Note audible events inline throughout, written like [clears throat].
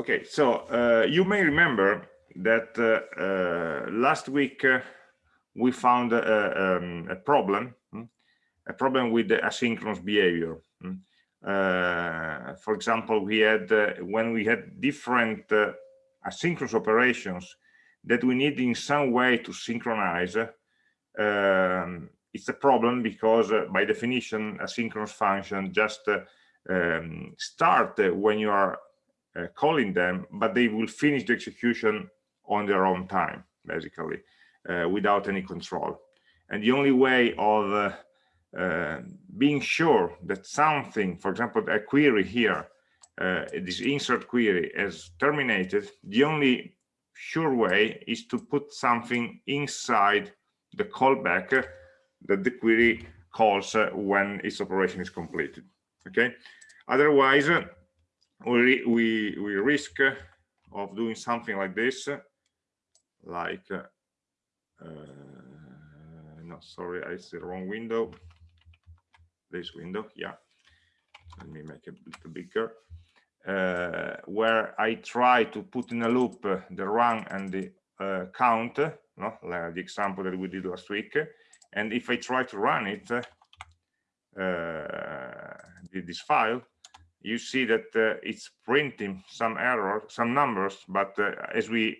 Okay, so uh, you may remember that uh, uh, last week uh, we found a, um, a, problem, hmm, a problem with the asynchronous behavior. Hmm. Uh, for example, we had uh, when we had different asynchronous operations that we need in some way to synchronize. Um, it's a problem because by definition, asynchronous function just um, start when you are uh, calling them, but they will finish the execution on their own time, basically, uh, without any control. And the only way of uh, uh being sure that something, for example, a query here, uh, this insert query is terminated, the only sure way is to put something inside the callback that the query calls when its operation is completed. Okay. Otherwise, we, we, we risk of doing something like this, like, uh, no, sorry, I see the wrong window. This window, yeah. Let me make it a little bigger. Uh, where I try to put in a loop uh, the run and the uh, count, no? like the example that we did last week. And if I try to run it, uh, this file, you see that uh, it's printing some error, some numbers, but uh, as we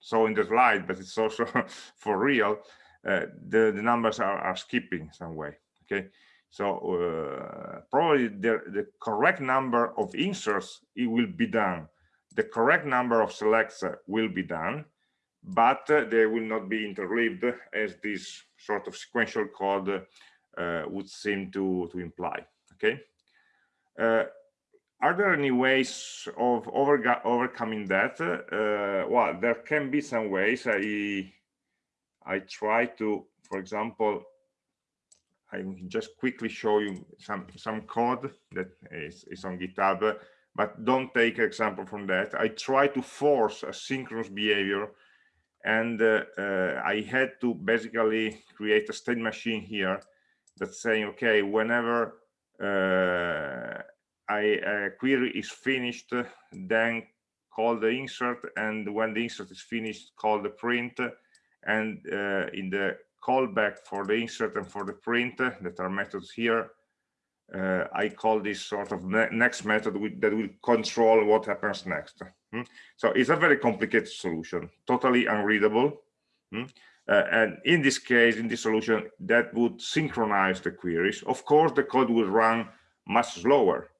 saw in the slide, but it's also [laughs] for real, uh, the, the numbers are, are skipping some way, okay? So uh, probably the, the correct number of inserts, it will be done. The correct number of selects uh, will be done, but uh, they will not be interleaved as this sort of sequential code would seem to, to imply, okay? Are there any ways of over, overcoming that? Uh, well, there can be some ways. I I try to, for example, I just quickly show you some some code that is, is on GitHub, but don't take example from that. I try to force asynchronous behavior, and uh, uh, I had to basically create a state machine here that's saying, okay, whenever uh, a query is finished, then call the insert, and when the insert is finished, call the print, and uh, in the callback for the insert and for the print that are methods here, uh, I call this sort of ne next method that will control what happens next. Hmm? So it's a very complicated solution, totally unreadable. Hmm? Uh, and in this case, in this solution, that would synchronize the queries. Of course, the code will run much slower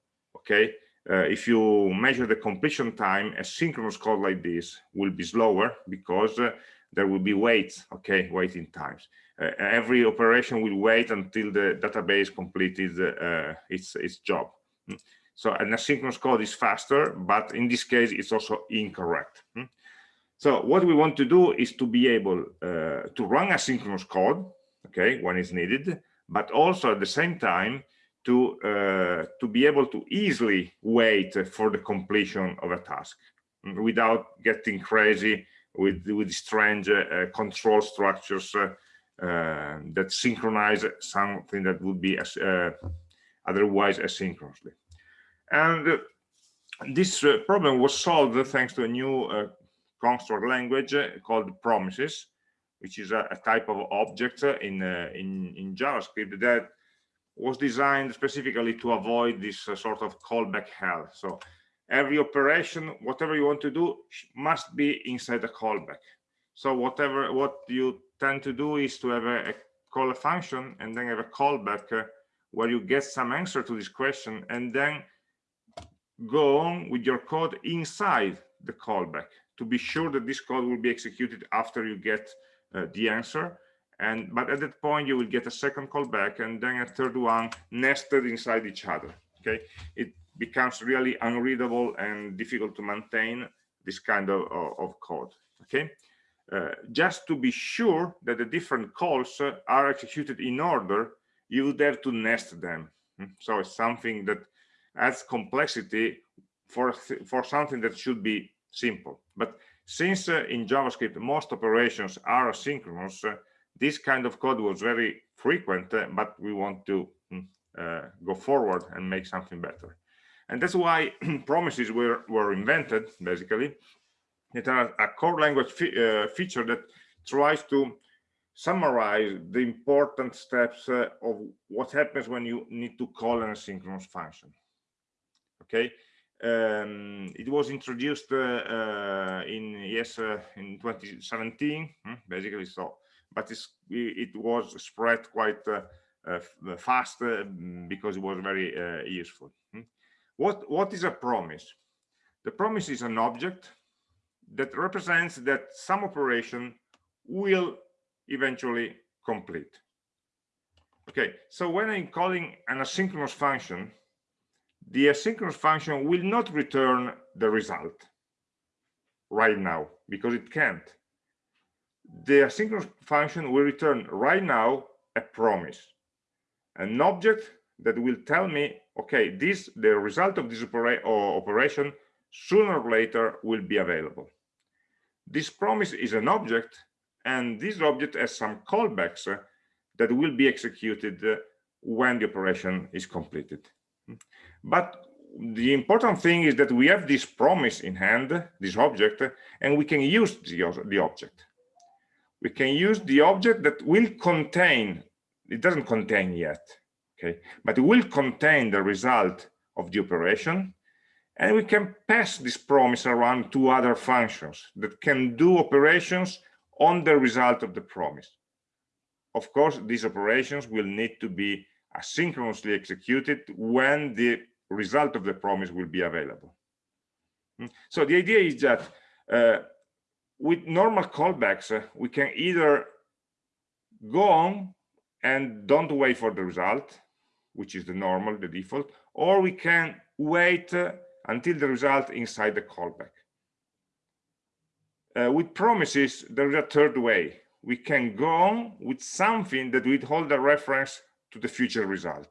okay? Uh, if you measure the completion time a synchronous code like this will be slower because uh, there will be waits okay? Waiting times. Uh, every operation will wait until the database completed uh, its its job. Hmm. so an asynchronous code is faster but in this case it's also incorrect. Hmm. so what we want to do is to be able uh, to run asynchronous code okay when it's needed but also at the same time to uh, to be able to easily wait for the completion of a task without getting crazy with with strange uh, control structures uh, uh that synchronize something that would be as, uh, otherwise asynchronously. And uh, this problem was solved thanks to a new construct language called promises which is a, a type of object in in in javascript that was designed specifically to avoid this uh, sort of callback hell. So every operation, whatever you want to do, must be inside a callback. So whatever what you tend to do is to have a, a call a function and then have a callback uh, where you get some answer to this question and then go on with your code inside the callback to be sure that this code will be executed after you get uh, the answer and but at that point you will get a second callback and then a third one nested inside each other okay? It becomes really unreadable and difficult to maintain this kind of, of code okay? Uh, just to be sure that the different calls uh, are executed in order you would have to nest them. Hmm. so it's something that adds complexity for for something that should be simple. But since uh, in javascript most operations are asynchronous uh, this kind of code was very frequent, uh, but we want to mm, uh, go forward and make something better. And that's why [clears throat] promises were, were invented, basically. It are a core language uh, feature that tries to summarize the important steps uh, of what happens when you need to call an asynchronous function. Okay, um, it was introduced uh, uh, in ES uh, in 2017, hmm, basically. So, but it was spread quite uh, uh, fast because it was very useful. Hmm. What what is a promise? The promise is an object that represents that some operation will eventually complete. Okay, so when I'm calling an asynchronous function, the asynchronous function will not return the result right now because it can't. The asynchronous function will return right now a promise, an object that will tell me, okay, this the result of this opera operation sooner or later will be available. This promise is an object, and this object has some callbacks uh, that will be executed uh, when the operation is completed. But the important thing is that we have this promise in hand, this object, and we can use the, the object. We can use the object that will contain, it doesn't contain yet, okay, but it will contain the result of the operation and we can pass this promise around to other functions that can do operations on the result of the promise. Of course, these operations will need to be asynchronously executed when the result of the promise will be available. Hmm. So the idea is that uh, with normal callbacks, uh, we can either go on and don't wait for the result, which is the normal, the default, or we can wait uh, until the result inside the callback. Uh, with promises, there is a third way. We can go on with something that would hold a reference to the future result.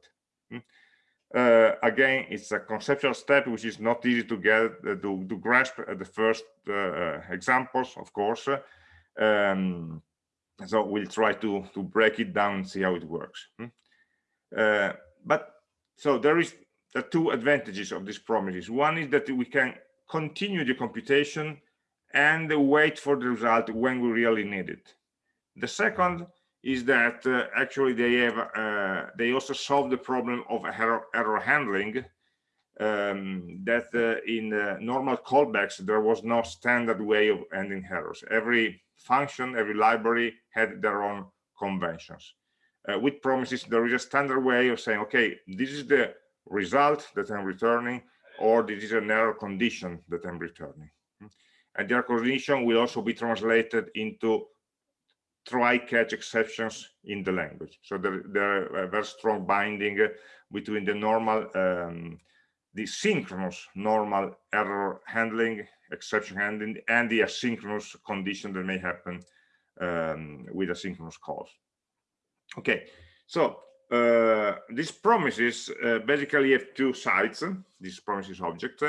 Uh, again, it's a conceptual step which is not easy to get uh, to, to, grasp at the first uh, uh, examples, of course. Um, so we'll try to to break it down and see how it works. Hmm? Uh, but so there is the two advantages of these promises. One is that we can continue the computation and wait for the result when we really need it. The second is that uh, actually they have uh, they also solve the problem of error, error handling um, that uh, in normal callbacks there was no standard way of ending errors every function every library had their own conventions uh, with promises there is a standard way of saying okay this is the result that I'm returning, or this is an error condition that I'm returning. And the error condition will also be translated into try-catch exceptions in the language. So there, there are very strong binding between the normal, um, the synchronous normal error handling, exception handling, and the asynchronous condition that may happen um, with asynchronous calls. Okay, so uh, these promises uh, basically have two sides these promises object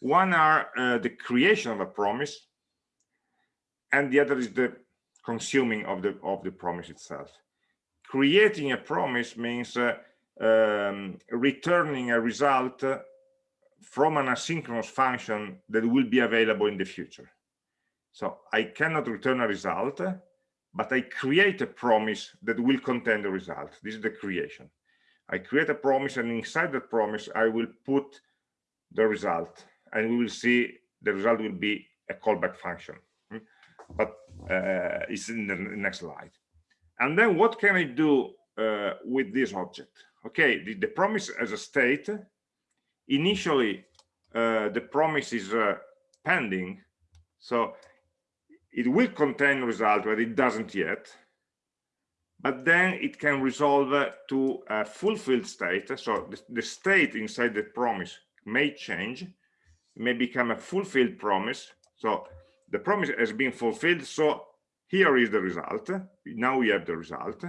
one are uh, the creation of a promise and the other is the consuming of the of the promise itself creating a promise means uh, um, returning a result from an asynchronous function that will be available in the future so i cannot return a result but I create a promise that will contain the result. This is the creation. I create a promise and inside that promise, I will put the result and we will see the result will be a callback function. But uh, it's in the next slide. And then what can I do uh, with this object? Okay, the, the, promise as a state, initially uh, the promise is uh, pending. So it will contain result but it doesn't yet but then it can resolve to a fulfilled state so the, the state inside the promise may change may become a fulfilled promise so the promise has been fulfilled so here is the result now we have the result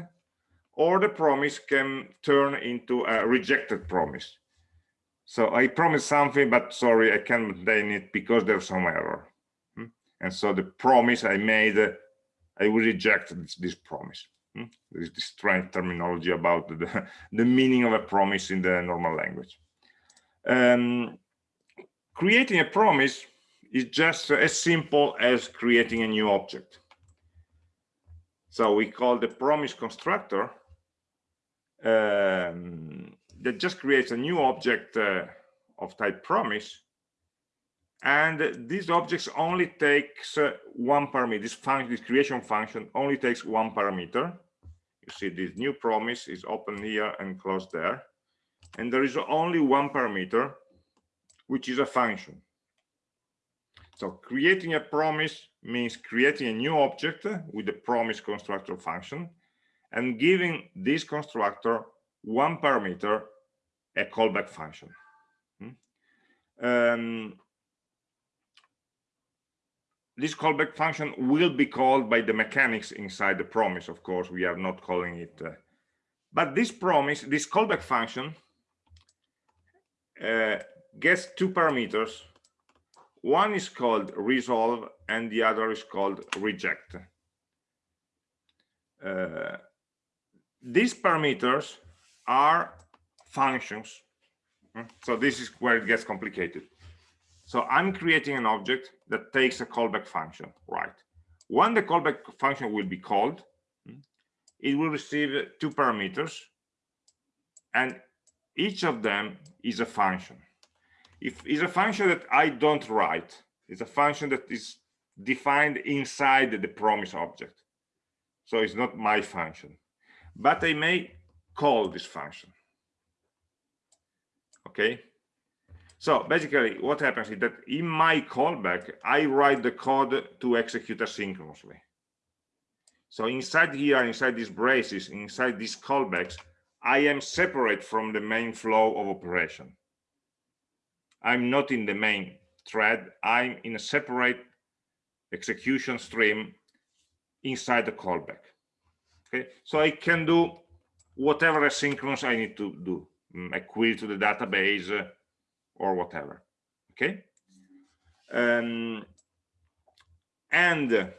or the promise can turn into a rejected promise so i promised something but sorry i can't maintain it because there's some error and so the promise I made, I will reject this, this promise. Hmm? There is this strange terminology about the, [laughs] the meaning of a promise in the normal language. Um, creating a promise is just as simple as creating a new object. So we call the promise constructor um, that just creates a new object uh, of type promise. And these objects only takes uh, one parameter. This function this creation function only takes one parameter. You see this new promise is open here and closed there. And there is only one parameter which is a function so creating a promise means creating a new object with the promise constructor function and giving this constructor one parameter a callback function hmm? um, this callback function will be called by the mechanics inside the promise of course we are not calling it uh, but this promise this callback function uh, gets two parameters one is called resolve and the other is called reject uh, these parameters are functions hmm? so this is where it gets complicated so I'm creating an object that takes a callback function, right? When the callback function will be called, it will receive two parameters, and each of them is a function. If it's a function that I don't write, it's a function that is defined inside the promise object. So it's not my function, but I may call this function. Okay, so basically what happens is that in my callback, I write the code to execute asynchronously. So inside here, inside these braces, inside these callbacks, I am separate from the main flow of operation. I'm not in the main thread. I'm in a separate execution stream inside the callback. Okay, so I can do whatever asynchronous I need to do. Mm, a query to the database, or whatever okay um, and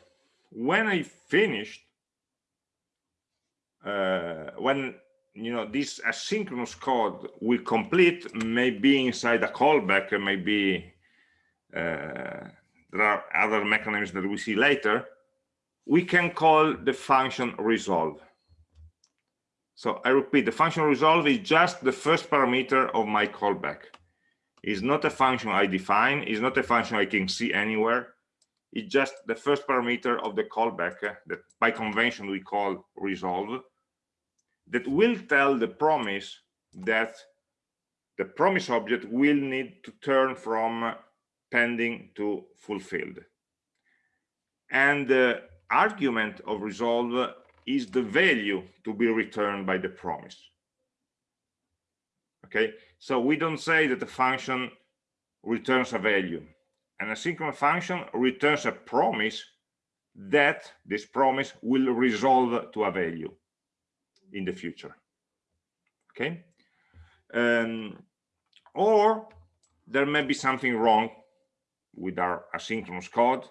when i finished uh, when you know this asynchronous code will complete maybe inside a callback maybe uh, there are other mechanisms that we see later. We can call the function resolve. So i repeat the function resolve is just the first parameter of my callback. It's not a function I define, it's not a function I can see anywhere. It's just the first parameter of the callback that by convention we call resolve that will tell the promise that the promise object will need to turn from pending to fulfilled. And the argument of resolve is the value to be returned by the promise. Okay? So we don't say that the function returns a value. An asynchronous function returns a promise that this promise will resolve to a value in the future okay um, or there may be something wrong with our asynchronous code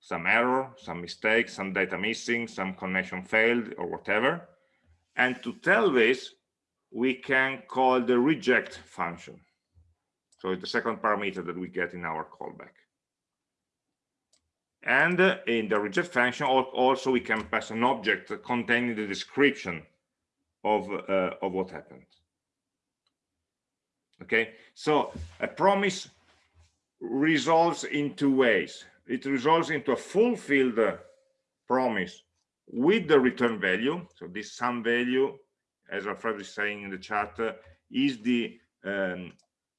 some error some mistake some data missing some connection failed or whatever and to tell this we can call the reject function. So it's the second parameter that we get in our callback. And in the reject function, also we can pass an object containing the description of, uh, of what happened. Okay, so a promise resolves in two ways. It resolves into a fulfilled promise with the return value. So this sum value as Alfredo is saying in the chat, uh, is the um,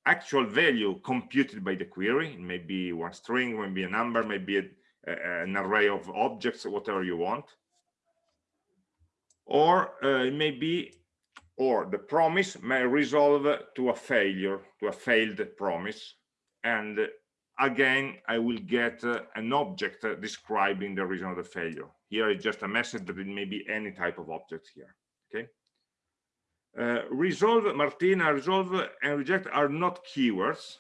actual value computed by the query. It may be one string, maybe a number, maybe a, a, an array of objects, whatever you want. Or uh, it may be, or the promise may resolve to a failure, to a failed promise. And again, I will get uh, an object describing the reason of the failure. Here is just a message that it may be any type of object here. Okay. Uh, resolve, Martina, resolve and reject are not keywords,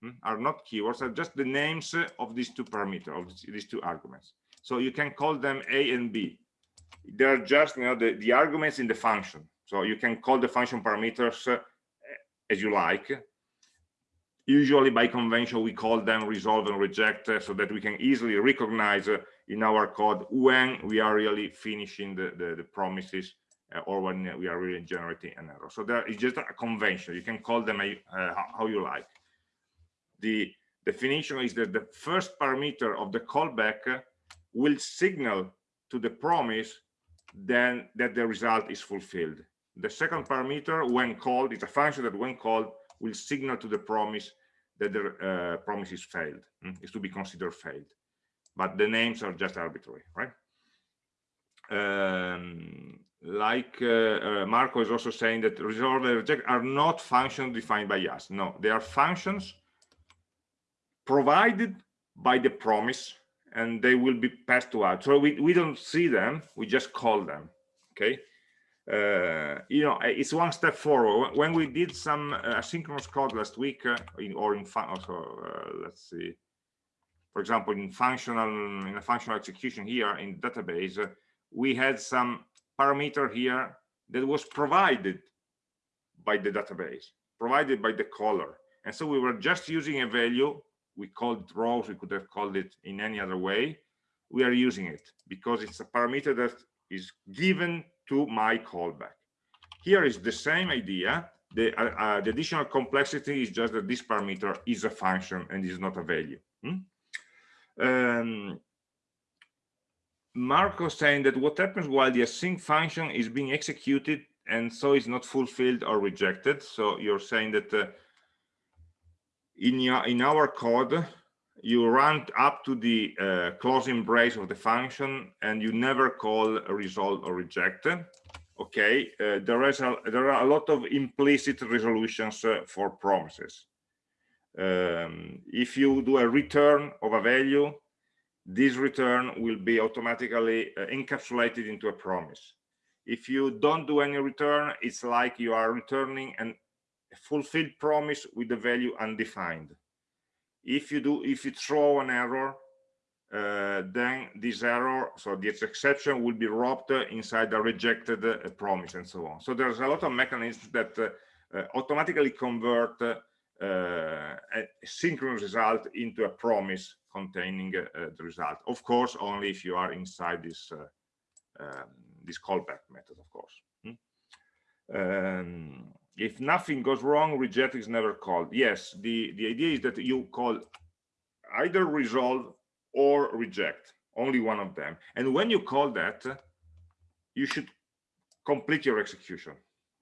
hmm, are not keywords, are just the names of these two parameters, of these two arguments. So you can call them A and B. They're just you know, the, the arguments in the function. So you can call the function parameters uh, as you like. usually by convention we call them resolve and reject uh, so that we can easily recognize uh, in our code when we are really finishing the, the, the promises or when we are really generating an error. So there is just a convention. You can call them how you like. The definition is that the first parameter of the callback will signal to the promise then that the result is fulfilled. The second parameter, when called, is a function that when called will signal to the promise that the uh, promise is failed, mm, is to be considered failed. But the names are just arbitrary, right? Um, like uh, uh, Marco is also saying that resolve and reject are not functions defined by us. No, they are functions provided by the promise and they will be passed to us. So we, we don't see them, we just call them, okay? Uh, you know, it's one step forward. When we did some uh, asynchronous code last week, uh, in, or in also, uh, let's see, for example, in functional, in a functional execution here in database, uh, we had some parameter here that was provided by the database, provided by the caller. And so we were just using a value. We called it rows. We could have called it in any other way. We are using it because it's a parameter that is given to my callback. Here is the same idea. The, uh, uh, the additional complexity is just that this parameter is a function and is not a value. Hmm? Um, Marco saying that what happens while the async function is being executed and so is not fulfilled or rejected. So you're saying that uh, in your in our code you run up to the uh, closing brace of the function and you never call resolve or reject. Okay uh, there is a there are a lot of implicit resolutions uh, for promises. Um, if you do a return of a value this return will be automatically uh, encapsulated into a promise. If you don't do any return it's like you are returning an fulfilled promise with the value undefined. If you do if you throw an error uh, then this error so this exception will be wrapped inside the rejected uh, promise and so on. So there's a lot of mechanisms that uh, uh automatically convert uh, a synchronous result into a promise containing uh, the result. Of course only if you are inside this um, this callback method of course. Hmm? um, if nothing goes wrong reject is never called. Yes the the idea is that you call either resolve or reject only one of them. And when you call that you should complete your execution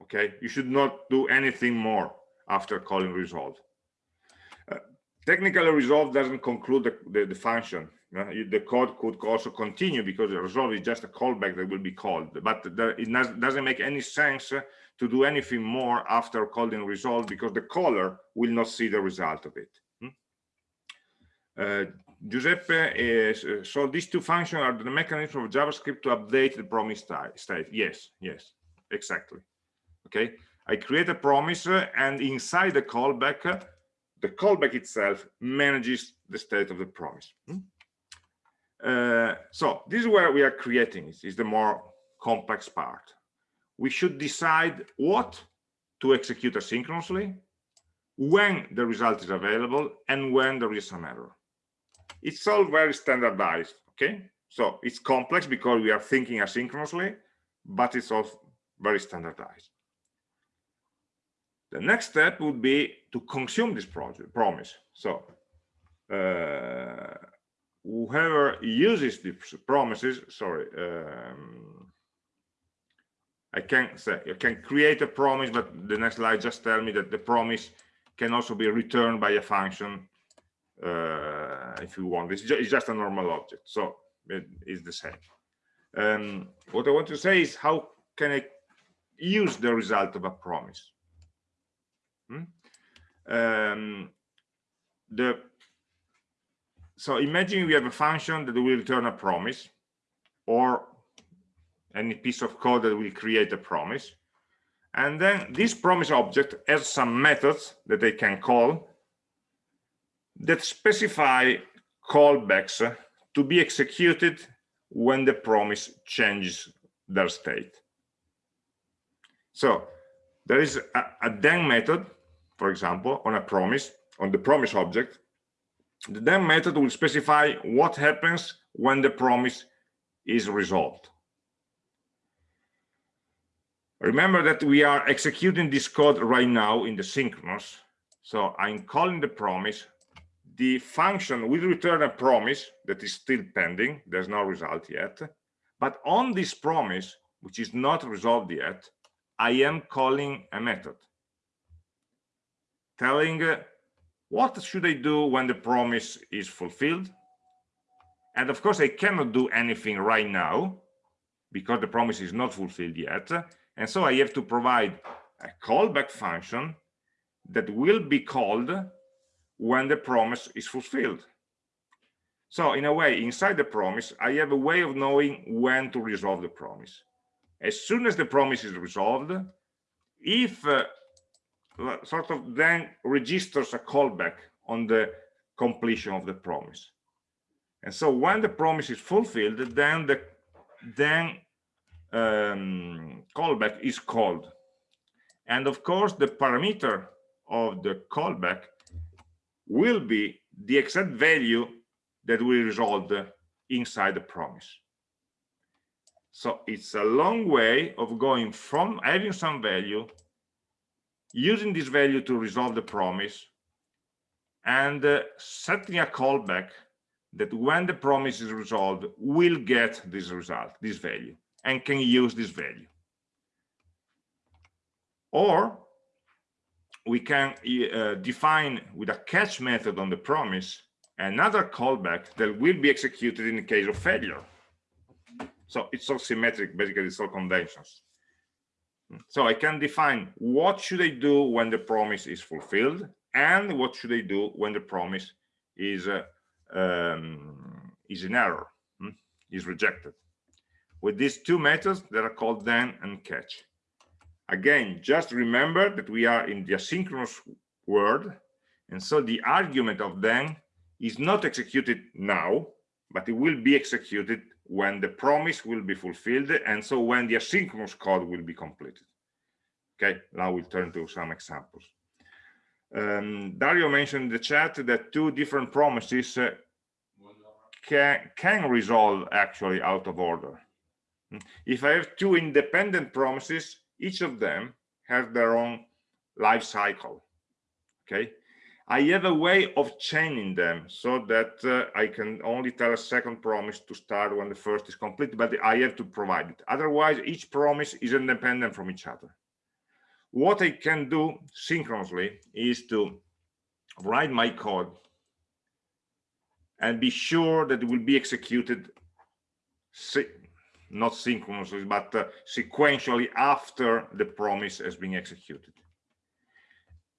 okay? You should not do anything more after calling resolve. Uh, technically resolve doesn't conclude the, the, the function the code could also continue because the resolve is just a callback that will be called but it doesn't make any sense to do anything more after calling resolve because the caller will not see the result of it. Hmm? Uh, Giuseppe is, uh, so these two functions are the mechanism of JavaScript to update the promise state. Yes, yes, exactly. Okay, I create a promise uh, and inside the callback, uh, the callback itself manages the state of the promise. Hmm? Uh, so this is where we are creating it, is the more complex part we should decide what to execute asynchronously, when the result is available, and when there is some error. It's all very standardized, okay? So it's complex because we are thinking asynchronously, but it's all very standardized. The next step would be to consume this project, promise. So uh, whoever uses these promises, sorry, um, I can say I can create a promise, but the next slide just tell me that the promise can also be returned by a function uh, if you want. It's, ju it's, just a normal object, so it is the same. Um, what I want to say is how can I use the result of a promise? Hmm? Um, the so imagine we have a function that will return a promise or any piece of code that will create a promise. And then this promise object has some methods that they can call that specify callbacks to be executed when the promise changes their state. So there is a, a then method for example on a promise on the promise object, the then method will specify what happens when the promise is resolved. Remember that we are executing this code right now in the synchronous. So I'm calling the promise. The function will return a promise that is still pending. There's no result yet. But on this promise, which is not resolved yet, I am calling a method telling uh, what should I do when the promise is fulfilled. And of course, I cannot do anything right now because the promise is not fulfilled yet. And so I have to provide a callback function that will be called when the promise is fulfilled. So in a way, inside the promise, I have a way of knowing when to resolve the promise. As soon as the promise is resolved, if uh, sort of then registers a callback on the completion of the promise. And so when the promise is fulfilled, then the then um, callback is called. And of course, the parameter of the callback will be the exact value that we resolved inside the promise. So it's a long way of going from having some value, using this value to resolve the promise, and uh, setting a callback that when the promise is resolved will get this result, this value and can use this value. Or we can uh, define with a catch method on the promise another callback that will be executed in the case of failure. So it's all symmetric, basically it's all conventions. So I can define what should I do when the promise is fulfilled and what should I do when the promise is uh, um, is in error, hmm, is rejected with these two methods that are called then and catch. Again, just remember that we are in the asynchronous world, and so the argument of then is not executed now, but it will be executed when the promise will be fulfilled, and so when the asynchronous code will be completed. Okay, now we'll turn to some examples. Um, Dario mentioned in the chat that two different promises uh, can, can resolve actually out of order. If I have two independent promises, each of them has their own life cycle. Okay. I have a way of chaining them so that uh, I can only tell a second promise to start when the first is complete, but I have to provide it. Otherwise, each promise is independent from each other. What I can do synchronously is to write my code and be sure that it will be executed not synchronously, but uh, sequentially after the promise has been executed.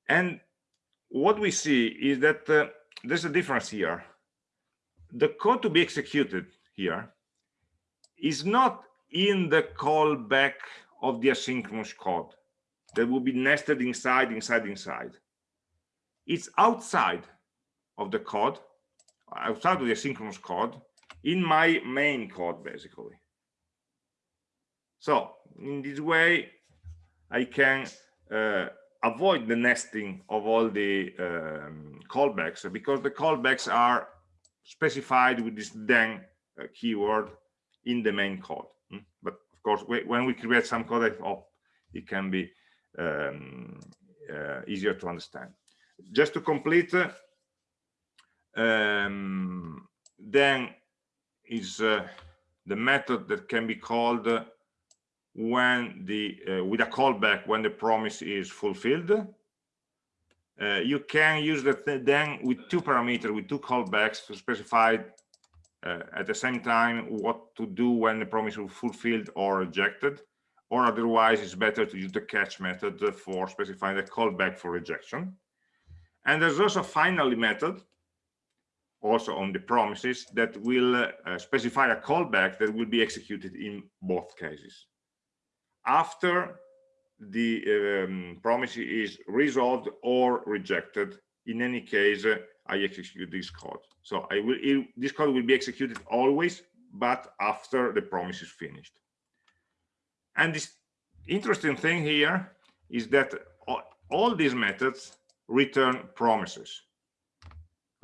And what we see is that uh, there's a difference here. The code to be executed here is not in the callback of the asynchronous code that will be nested inside, inside, inside. It's outside of the code, outside of the asynchronous code, in my main code, basically. So in this way, I can uh, avoid the nesting of all the um, callbacks because the callbacks are specified with this then uh, keyword in the main code. Mm? But of course, when we create some code, oh, it can be um, uh, easier to understand. Just to complete, um, then is uh, the method that can be called when the uh, with a callback when the promise is fulfilled uh, you can use that then with two parameters with two callbacks to specify uh, at the same time what to do when the promise is fulfilled or rejected or otherwise it's better to use the catch method for specifying the callback for rejection. And there's also finally method also on the promises that will uh, specify a callback that will be executed in both cases after the um, promise is resolved or rejected in any case uh, i execute this code so i will it, this code will be executed always but after the promise is finished and this interesting thing here is that all, all these methods return promises.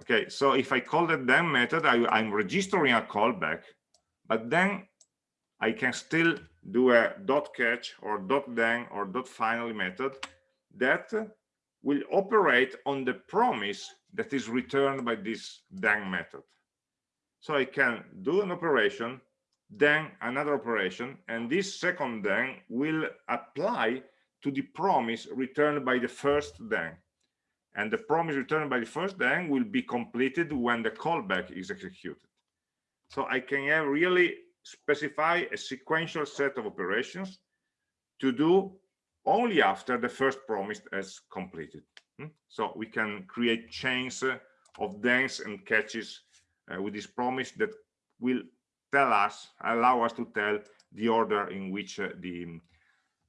Okay, so if I call the then method, I, I'm registering a callback, but then I can still do a dot catch or dot then or dot finally method that will operate on the promise that is returned by this then method. So I can do an operation, then another operation, and this second then will apply to the promise returned by the first then. And the promise returned by the first then will be completed when the callback is executed. So I can have really specify a sequential set of operations to do only after the first promise is completed. Hmm? So we can create chains of thens and catches uh, with this promise that will tell us, allow us to tell the order in which uh, the,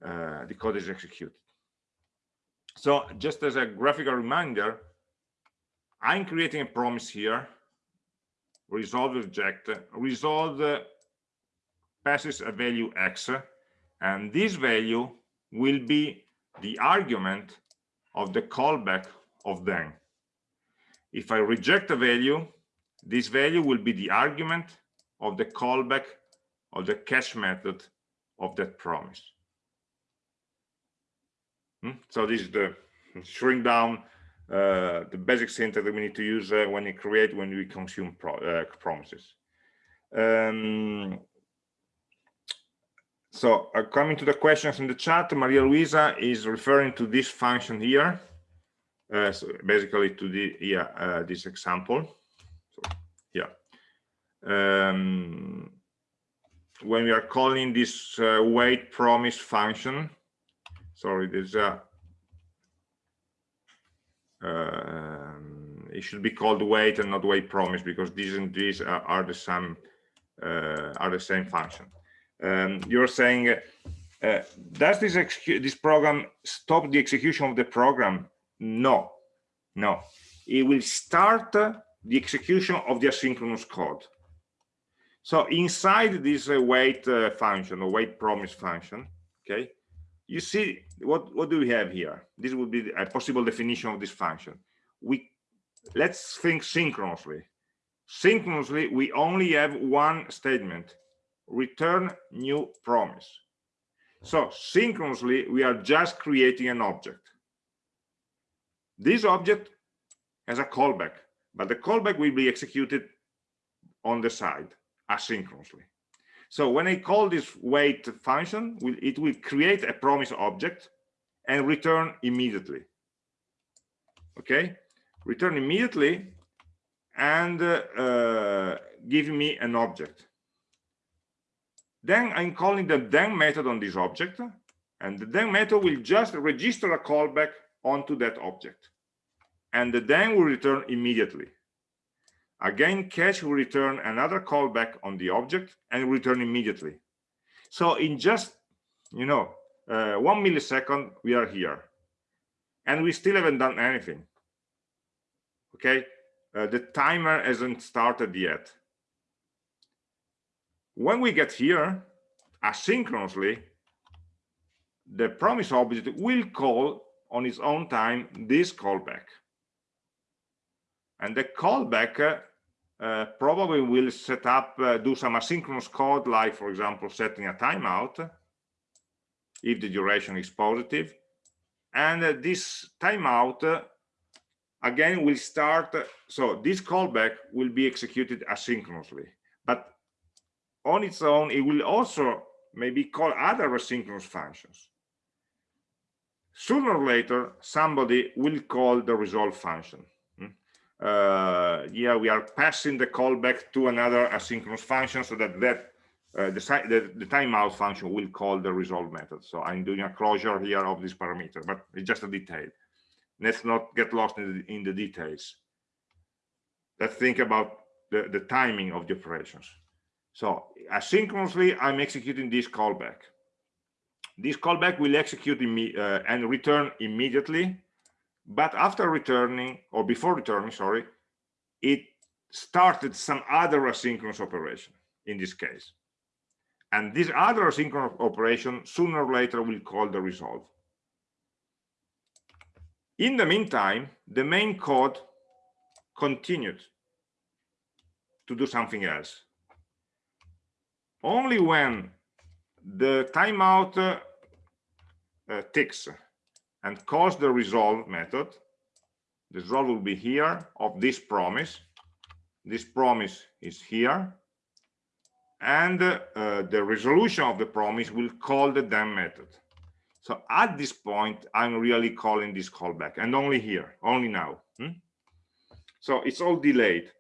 uh, the code is executed. So just as a graphical reminder, I'm creating a promise here, resolve reject, resolve passes a value x, and this value will be the argument of the callback of then. If I reject a value, this value will be the argument of the callback of the catch method of that promise. Hmm? So this is the shrink down uh, the basic syntax that we need to use uh, when we create when we consume pro uh, promises. Um, so uh, coming to the questions in the chat, Maria Luisa is referring to this function here, uh, so basically to the yeah uh, this example. So yeah, um, when we are calling this uh, wait promise function, sorry, there's a um, it should be called wait and not wait promise because these and these are, are the same uh, are the same function um, you're saying uh, does this this program stop the execution of the program? No. No. It will start uh, the execution of the asynchronous code. So inside this uh, wait uh, function or wait promise function okay you see what what do we have here? This would be a possible definition of this function. We let's think synchronously. Synchronously we only have one statement return new promise. So synchronously, we are just creating an object. This object has a callback, but the callback will be executed on the side asynchronously. So when I call this wait function, it will create a promise object and return immediately. Okay, return immediately and uh, uh, give me an object. Then I'm calling the then method on this object, and the then method will just register a callback onto that object. And the then will return immediately. Again, catch will return another callback on the object and return immediately. So in just, you know, uh, one millisecond, we are here. And we still haven't done anything. Okay, uh, the timer hasn't started yet when we get here asynchronously the promise object will call on its own time this callback. And the callback uh, probably will set up uh, do some asynchronous code like for example setting a timeout if the duration is positive. And uh, this timeout uh, again will start so this callback will be executed asynchronously. But on its own, it will also maybe call other asynchronous functions. Sooner or later, somebody will call the resolve function. Hmm? Uh, yeah, we are passing the callback to another asynchronous function so that that uh, the, the, the timeout function will call the resolve method. So I'm doing a closure here of this parameter, but it's just a detail. Let's not get lost in the, in the details. Let's think about the, the timing of the operations. So asynchronously, I'm executing this callback. This callback will execute uh, and return immediately, but after returning, or before returning, sorry, it started some other asynchronous operation in this case. And this other asynchronous operation sooner or later will call the resolve. In the meantime, the main code continued to do something else. Only when the timeout uh, uh, ticks and calls the resolve method, the resolve will be here of this promise. This promise is here. And uh, the resolution of the promise will call the then method. So at this point, I'm really calling this callback and only here, only now. Hmm? So it's all delayed.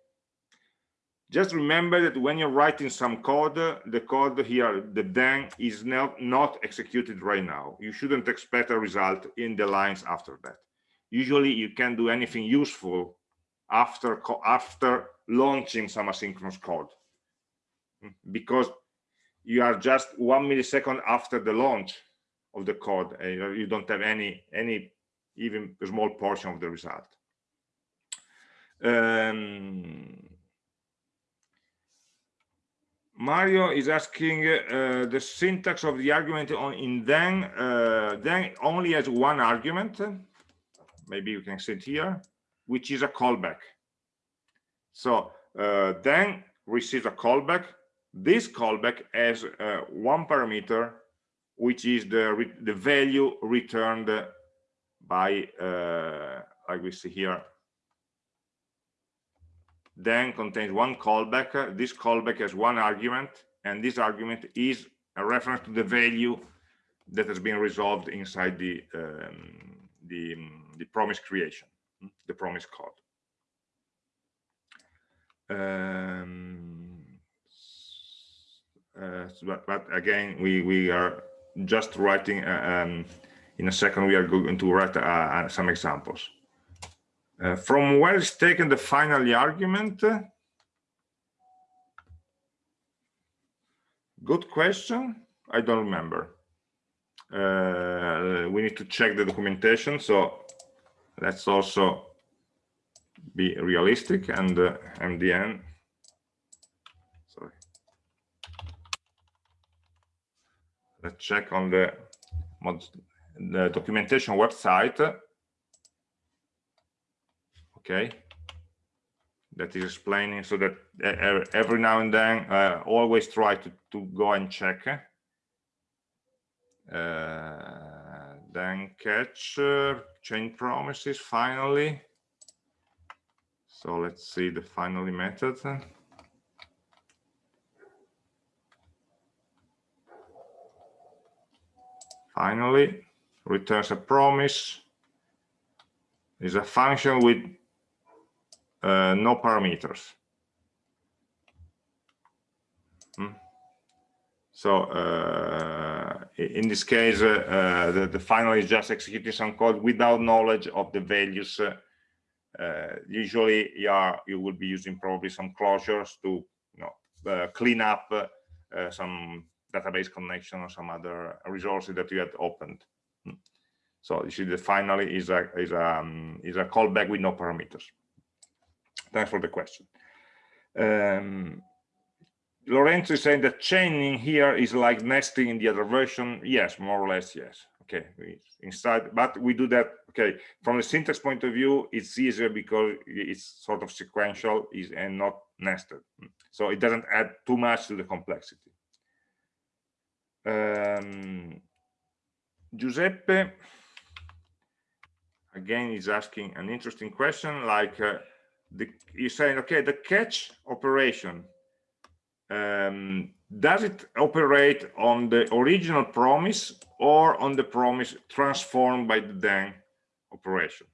Just remember that when you're writing some code, the code here, the then is not, not executed right now. You shouldn't expect a result in the lines after that. Usually you can do anything useful after, after launching some asynchronous code hmm? because you are just one millisecond after the launch of the code and you don't have any any even small portion of the result um, Mario is asking uh, the syntax of the argument on in then uh, then only has one argument. Maybe you can see it here which is a callback. So uh, then receives a callback. This callback has uh, one parameter which is the the value returned by uh, like we see here then contains one callback. This callback has one argument and this argument is a reference to the value that has been resolved inside the um, the, the promise creation the promise code. Um, uh, but, but, again we we are just writing uh, um, in a second we are going to write uh, uh some examples uh, from where is taken the final argument. Good question. I don't remember. Uh, we need to check the documentation so let's also be realistic and uh, mdn Sorry. let's check on the, the documentation website okay? That is explaining so that every now and then uh, always try to, to go and check uh, then catch uh, chain promises finally. So let's see the finally method. Finally returns a promise. Is a function with no parameters hmm. so uh, in this case uh, uh, the, the final is just executing some code without knowledge of the values uh, uh, usually you, are, you will be using probably some closures to you know, clean up some database connection or some other resources that you had opened. Hmm. So you see the finally is a is a um, is a callback with no parameters. Thanks for the question. Um, Lorenzo is saying that chaining here is like nesting in the other version. Yes, more or less, yes. Okay, inside, but we do that. Okay, from the syntax point of view, it's easier because it's sort of sequential is and not nested. So it doesn't add too much to the complexity. Um, Giuseppe, again, is asking an interesting question, like uh, the, you're saying, okay, the catch operation, um, does it operate on the original promise or on the promise transformed by the then operation?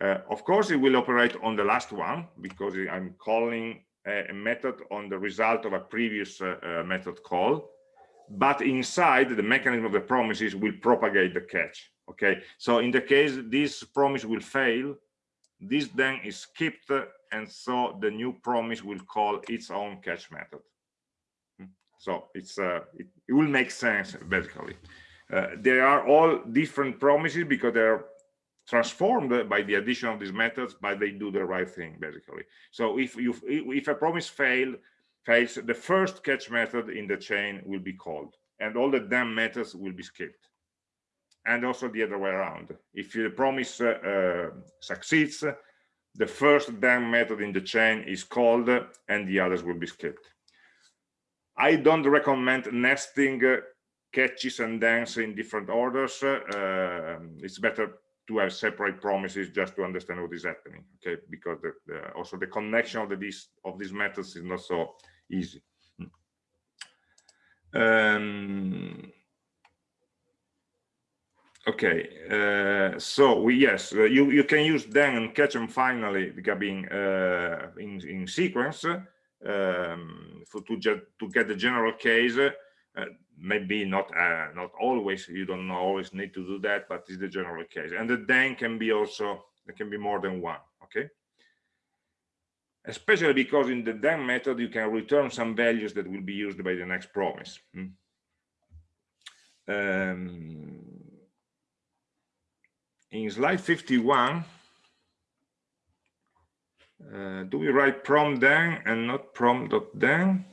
Uh, of course, it will operate on the last one because I'm calling a, a method on the result of a previous uh, uh, method call but inside the mechanism of the promises will propagate the catch okay so in the case this promise will fail this then is skipped and so the new promise will call its own catch method hmm? so it's uh, it, it will make sense basically uh, they are all different promises because they're transformed by the addition of these methods but they do the right thing basically so if you if a promise failed fails, the first catch method in the chain will be called and all the damn methods will be skipped. And also the other way around. If the promise uh, uh, succeeds, the first then method in the chain is called and the others will be skipped. I don't recommend nesting uh, catches and thens in different orders. Uh, it's better to have separate promises just to understand what is happening, okay? Because the, the, also the connection of the, these of these methods is not so easy. Um, okay uh, so we yes uh, you you can use then and catch them finally being uh, in in sequence um, for to get to get the general case. Uh, maybe not uh, not always you don't always need to do that but it's the general case. And the then can be also there can be more than one okay? Especially because in the then method you can return some values that will be used by the next promise hmm? um, in slide 51, uh, do we write prom then and not prom dot then?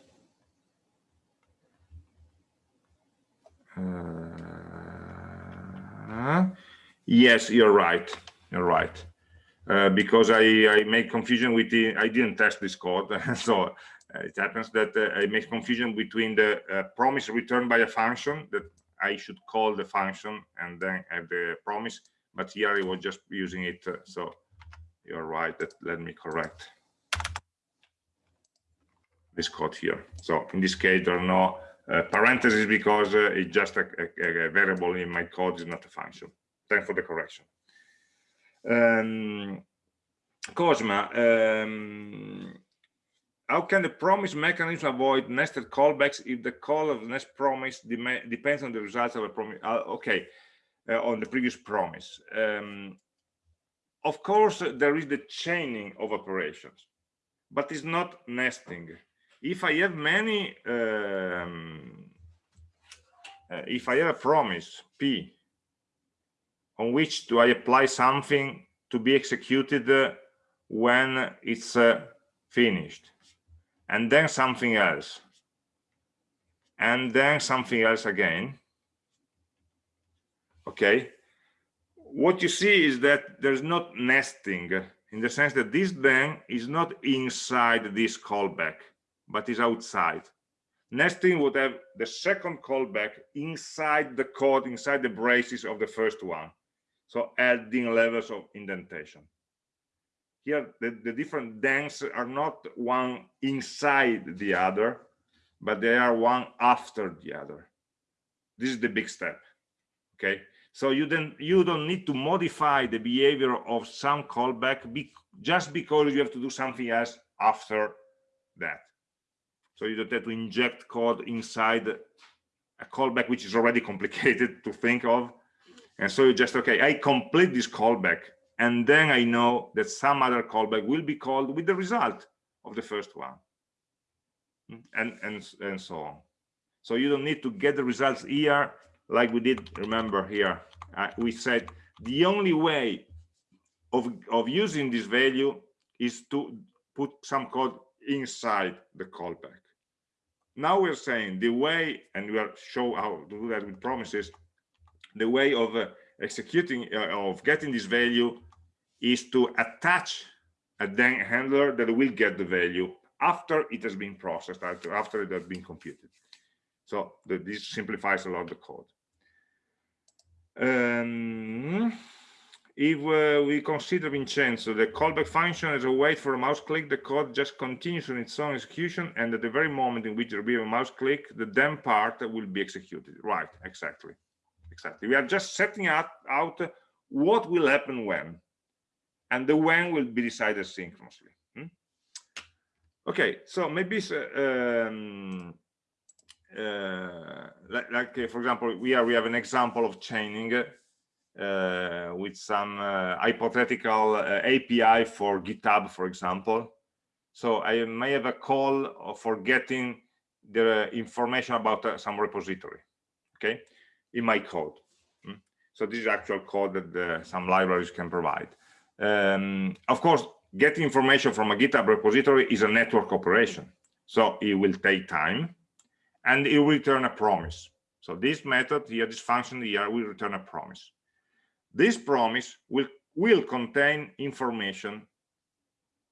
Uh, yes, you're right. You're right. Uh, because I, I make confusion with the, I didn't test this code. [laughs] so uh, it happens that uh, I make confusion between the uh, promise returned by a function that I should call the function and then have the promise but here I was just using it. Uh, so you're right. That let me correct this code here. So in this case, there are no uh, parentheses because uh, it's just a, a, a, variable in my code is not a function. Thanks for the correction. Um, Cosma, um, how can the promise mechanism avoid nested callbacks if the call of the next promise depends on the results of a promise? Uh, okay, on the previous promise. Um, of course, there is the chaining of operations, but it's not nesting. If I have many, um, uh, if I have a promise P on which do I apply something to be executed uh, when it's uh, finished, and then something else, and then something else again, okay? What you see is that there's not nesting in the sense that this then is not inside this callback but is outside. Nesting would have the second callback inside the code inside the braces of the first one. So adding levels of indentation. Here the, the different thens are not one inside the other but they are one after the other. This is the big step okay so you then you don't need to modify the behavior of some callback be, just because you have to do something else after that. So you don't have to inject code inside a callback which is already [laughs] complicated to think of. And so you just okay, I complete this callback, and then I know that some other callback will be called with the result of the first one, hmm? and and and so on. So you don't need to get the results here like we did remember here uh, we said the only way of of using this value is to put some code inside the callback. Now we're saying the way and we'll show how to do that with promises the way of uh, executing uh, of getting this value is to attach a then handler that will get the value after it has been processed after, it has been computed. So the, this simplifies a lot the code um, if uh, we consider Vincenzo, the callback function as a wait for a mouse click, the code just continues on its own execution, and at the very moment in which there will be a mouse click, the then part will be executed. Right, exactly. Exactly. We are just setting out, out what will happen when, and the when will be decided synchronously. Hmm? Okay, so maybe um, uh, like, like uh, for example, we we have an example of chaining uh, with some hypothetical API for GitHub, for example. So I may have a call for getting the information about uh, some repository, okay, in my code. Hmm? So this is actual code that some libraries can provide. Um, of course, getting information from a GitHub repository is a network operation. So it will take time and it will return a promise So this method here, this function here will return a promise. This promise will, will contain information.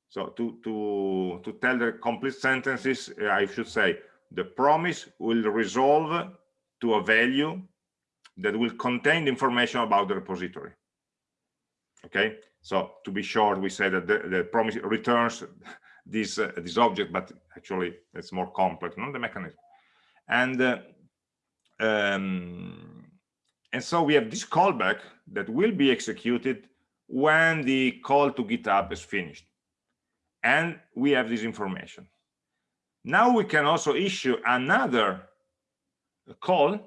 So to, to, to tell the complete sentences, I should say, the promise will resolve to a value that will contain information about the repository. Okay, so to be short, we say that the, the promise returns [laughs] this uh, this object, but actually it's more complex, not the mechanism. And uh, um, and so we have this callback that will be executed when the call to GitHub is finished. And we have this information. Now we can also issue another call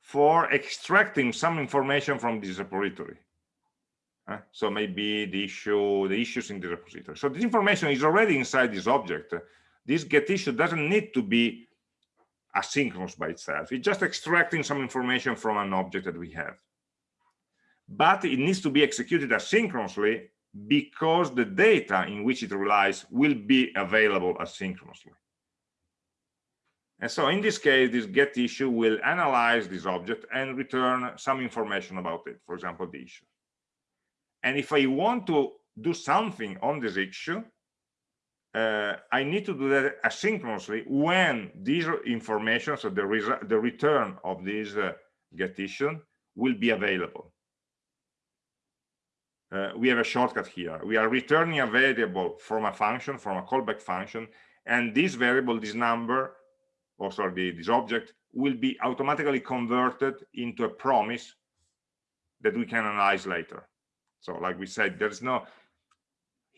for extracting some information from this repository. Uh, so maybe the issue, the issues in the repository. So this information is already inside this object. This get issue doesn't need to be asynchronous by itself. It's just extracting some information from an object that we have. But it needs to be executed asynchronously because the data in which it relies will be available asynchronously. And so in this case, this get issue will analyze this object and return some information about it, for example, the issue. And if I want to do something on this issue, uh, I need to do that asynchronously when this information, so the, the return of this uh, get issue will be available uh, we have a shortcut here. We are returning a variable from a function, from a callback function, and this variable, this number, or sorry, this object, will be automatically converted into a promise that we can analyze later. So like we said, there's no,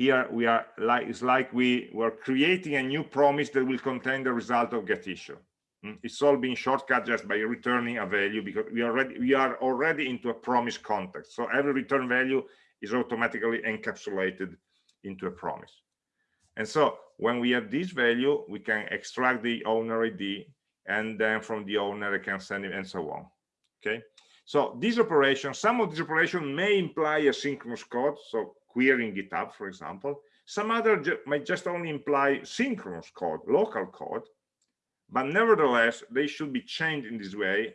here we are like, it's like we were creating a new promise that will contain the result of get issue. Hmm? It's all being shortcut just by returning a value because we already we are already into a promise context. So every return value is automatically encapsulated into a promise. And so when we have this value, we can extract the owner ID and then from the owner I can send it and so on. Okay. So these operations, some of these operations may imply a synchronous code, so querying GitHub, for example. Some other ju might just only imply synchronous code, local code, but nevertheless, they should be changed in this way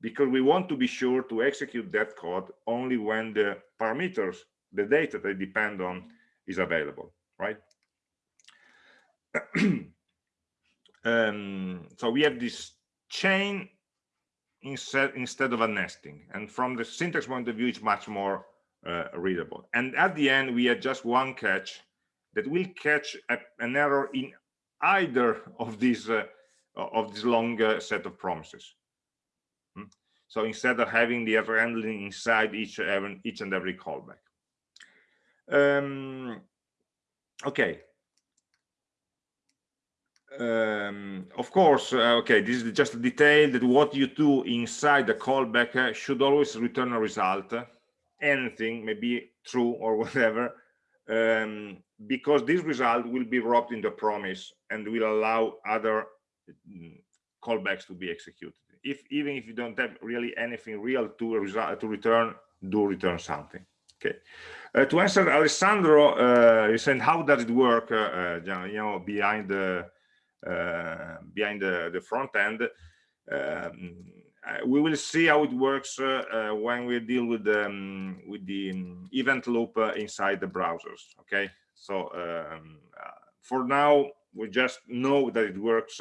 because we want to be sure to execute that code only when the parameters, the data they depend on is available, right? [clears throat] um, so we have this chain instead, instead of a nesting. And from the syntax point of view, it's much more readable. And at the end, we have just one catch that will catch a, an error in either of these uh, of this long uh, set of promises. Hmm? So instead of having the error handling inside each, each and every callback. Um, okay. Um, of course, uh, okay, this is just a detail that what you do inside the callback uh, should always return a result, anything, maybe true or [laughs] whatever, um, because this result will be wrapped in the promise and will allow other mm, callbacks to be executed. If even if you don't have really anything real to result to return do return something okay? Uh, to answer alessandro uh you said how does it work? Uh, uh you know behind the uh, behind the, the front end um, we will see how it works when we deal with the um, with the um, event loop inside the browsers okay? So um, for now we just know that it works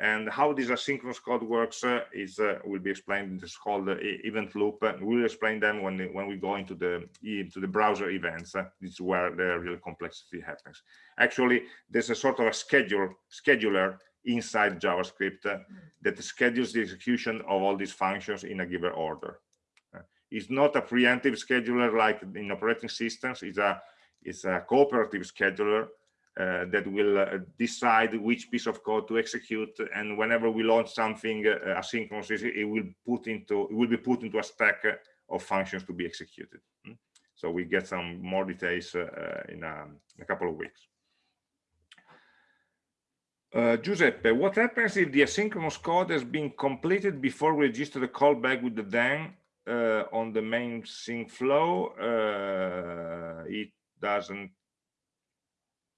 and how this asynchronous code works uh, is uh, will be explained in this called uh, event loop we'll explain them when when we go into the into the browser events uh, this is where the real complexity happens. Actually there's a sort of a schedule scheduler inside javascript uh, that schedules the execution of all these functions in a given order. Uh, it's not a preemptive scheduler like in operating systems. It's a it's a cooperative scheduler uh, that will uh, decide which piece of code to execute. And whenever we launch something uh, asynchronously it will put into it will be put into a stack of functions to be executed. Hmm? so we get some more details uh, in, a, in, a, couple of weeks uh, Giuseppe, what happens if the asynchronous code has been completed before we register the callback with the then uh, on the main sync flow? it doesn't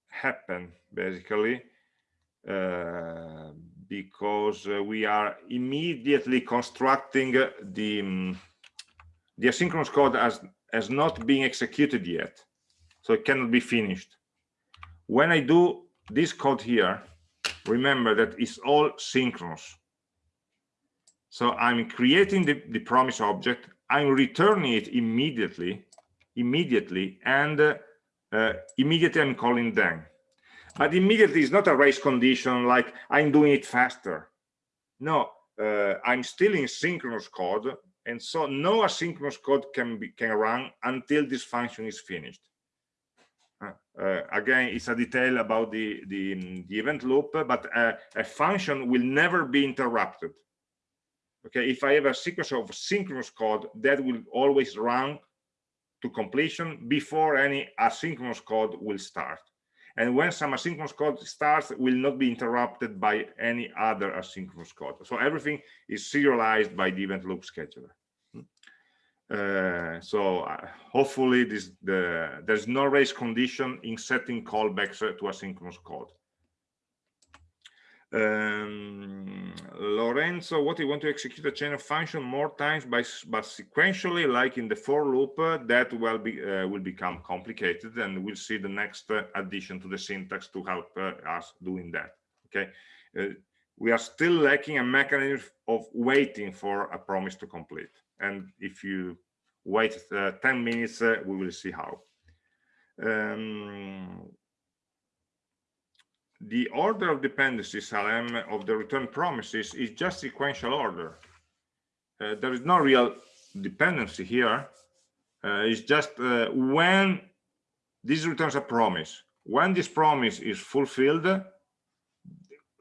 happen basically uh, because uh, we are immediately constructing the um, the asynchronous code as as not being executed yet so it cannot be finished when i do this code here remember that it's all synchronous. So i'm creating the, the promise object. I'm returning it immediately immediately and uh, uh, immediately i'm calling then but immediately is not a race condition like i'm doing it faster. No uh, i'm still in synchronous code and so no asynchronous code can be can run until this function is finished uh, again it's a detail about the the, the event loop but uh, a function will never be interrupted. Okay if i have a sequence of synchronous code that will always run to completion before any asynchronous code will start. And when some asynchronous code starts will not be interrupted by any other asynchronous code. So everything is serialized by the event loop scheduler. Uh, so uh, hopefully this the there's no race condition in setting callbacks to asynchronous code um, Lorenzo, what you want to execute a chain of function more times by but sequentially, like in the for loop, uh, that will be uh, will become complicated, and we'll see the next uh, addition to the syntax to help uh, us doing that. Okay, uh, we are still lacking a mechanism of waiting for a promise to complete, and if you wait uh, 10 minutes, we will see how. Um, the order of dependencies LM of the return promises is just sequential order. Uh, there is no real dependency here. Uh, it's just uh, when this returns a promise. When this promise is fulfilled,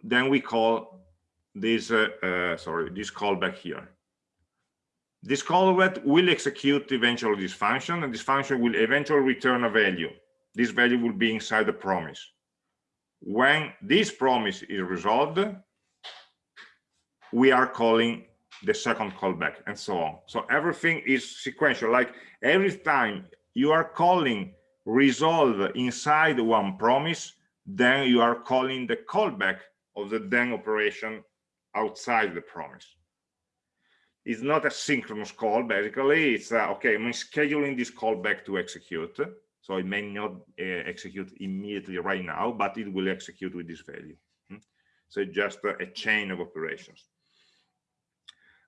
then we call this, uh, uh, sorry, this callback here. This callback will execute eventually this function, and this function will eventually return a value. This value will be inside the promise. When this promise is resolved we are calling the second callback and so on. So everything is sequential. Like every time you are calling resolve inside one promise then you are calling the callback of the then operation outside the promise it's not a synchronous call basically it's uh, okay i'm scheduling this callback to execute so it may not uh, execute immediately right now, but it will execute with this value. Hmm? So just a, a chain of operations.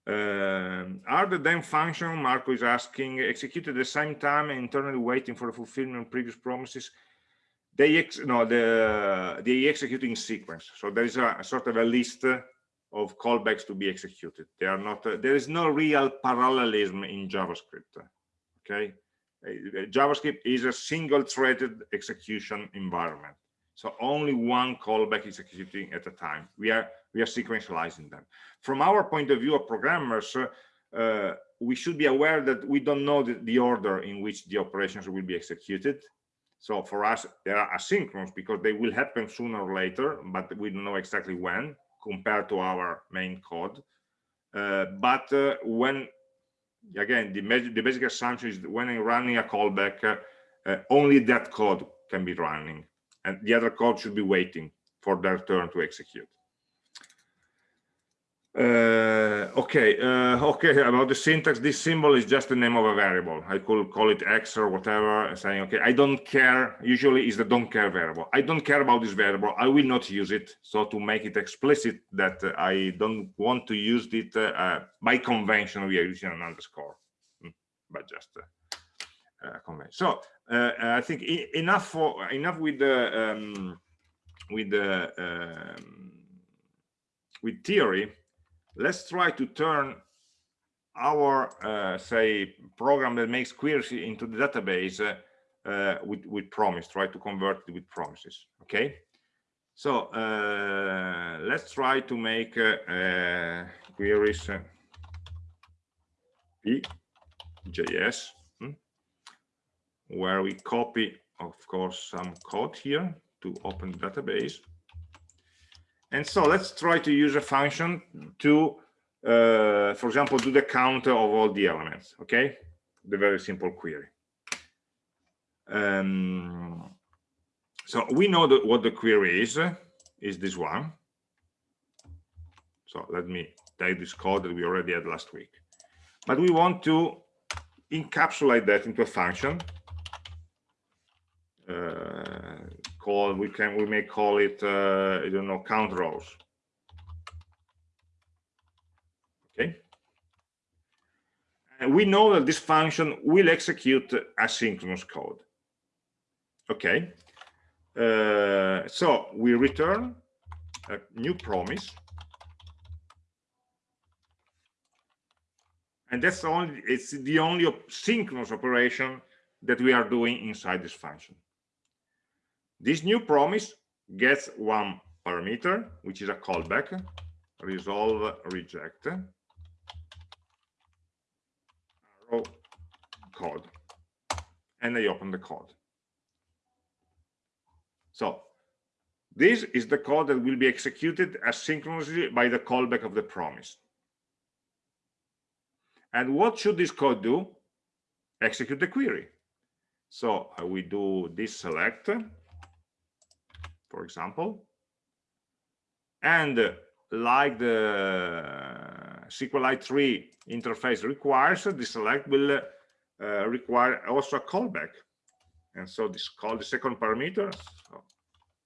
Um, are the then function, Marco is asking, executed at the same time and internally waiting for the fulfillment of previous promises? They ex no, the, they execute in sequence. So there is a, a sort of a list of callbacks to be executed. They are not, uh, there is no real parallelism in JavaScript. Okay, uh, JavaScript is a single threaded execution environment. So only one callback is executing at a time. We are we are sequentializing them. From our point of view of programmers, uh, we should be aware that we don't know the, the, order in which the operations will be executed. So for us, they are asynchronous because they will happen sooner or later, but we don't know exactly when compared to our main code. Uh, but uh, when again, the, the basic assumption is when I'm running a callback, uh, uh, only that code can be running, and the other code should be waiting for their turn to execute. Uh, okay, uh, okay, about the syntax, this symbol is just the name of a variable. I could call it X or whatever, saying, okay, I don't care, usually is the don't care variable. I don't care about this variable, I will not use it. So to make it explicit that uh, I don't want to use it, uh, uh, by convention, we are using an underscore, hmm, but just uh, convention. So I think enough for enough with the um, with the um, with theory let's try to turn our uh, say program that makes queries into the database uh, uh, with with promise try to convert it with promises okay? So uh, let's try to make uh, uh, queries p.js hmm, where we copy of course some code here to open database and so let's try to use a function to, uh, for example, do the count of all the elements, okay? The very simple query. Um, so we know that what the query is, is this one. So let me take this code that we already had last week. But we want to encapsulate that into a function uh, called we can we may call it uh, I don't know count rows. Okay. And we know that this function will execute asynchronous code. Okay. Uh, so we return a new promise and that's only it's the only synchronous operation that we are doing inside this function this new promise gets one parameter which is a callback resolve reject. Arrow code. And I open the code. So this is the code that will be executed asynchronously by the callback of the promise. And what should this code do? Execute the query. So we do this select, for example, and uh, like the SQLite 3 interface requires, the select will uh, require also a callback. And so this call the second parameter, so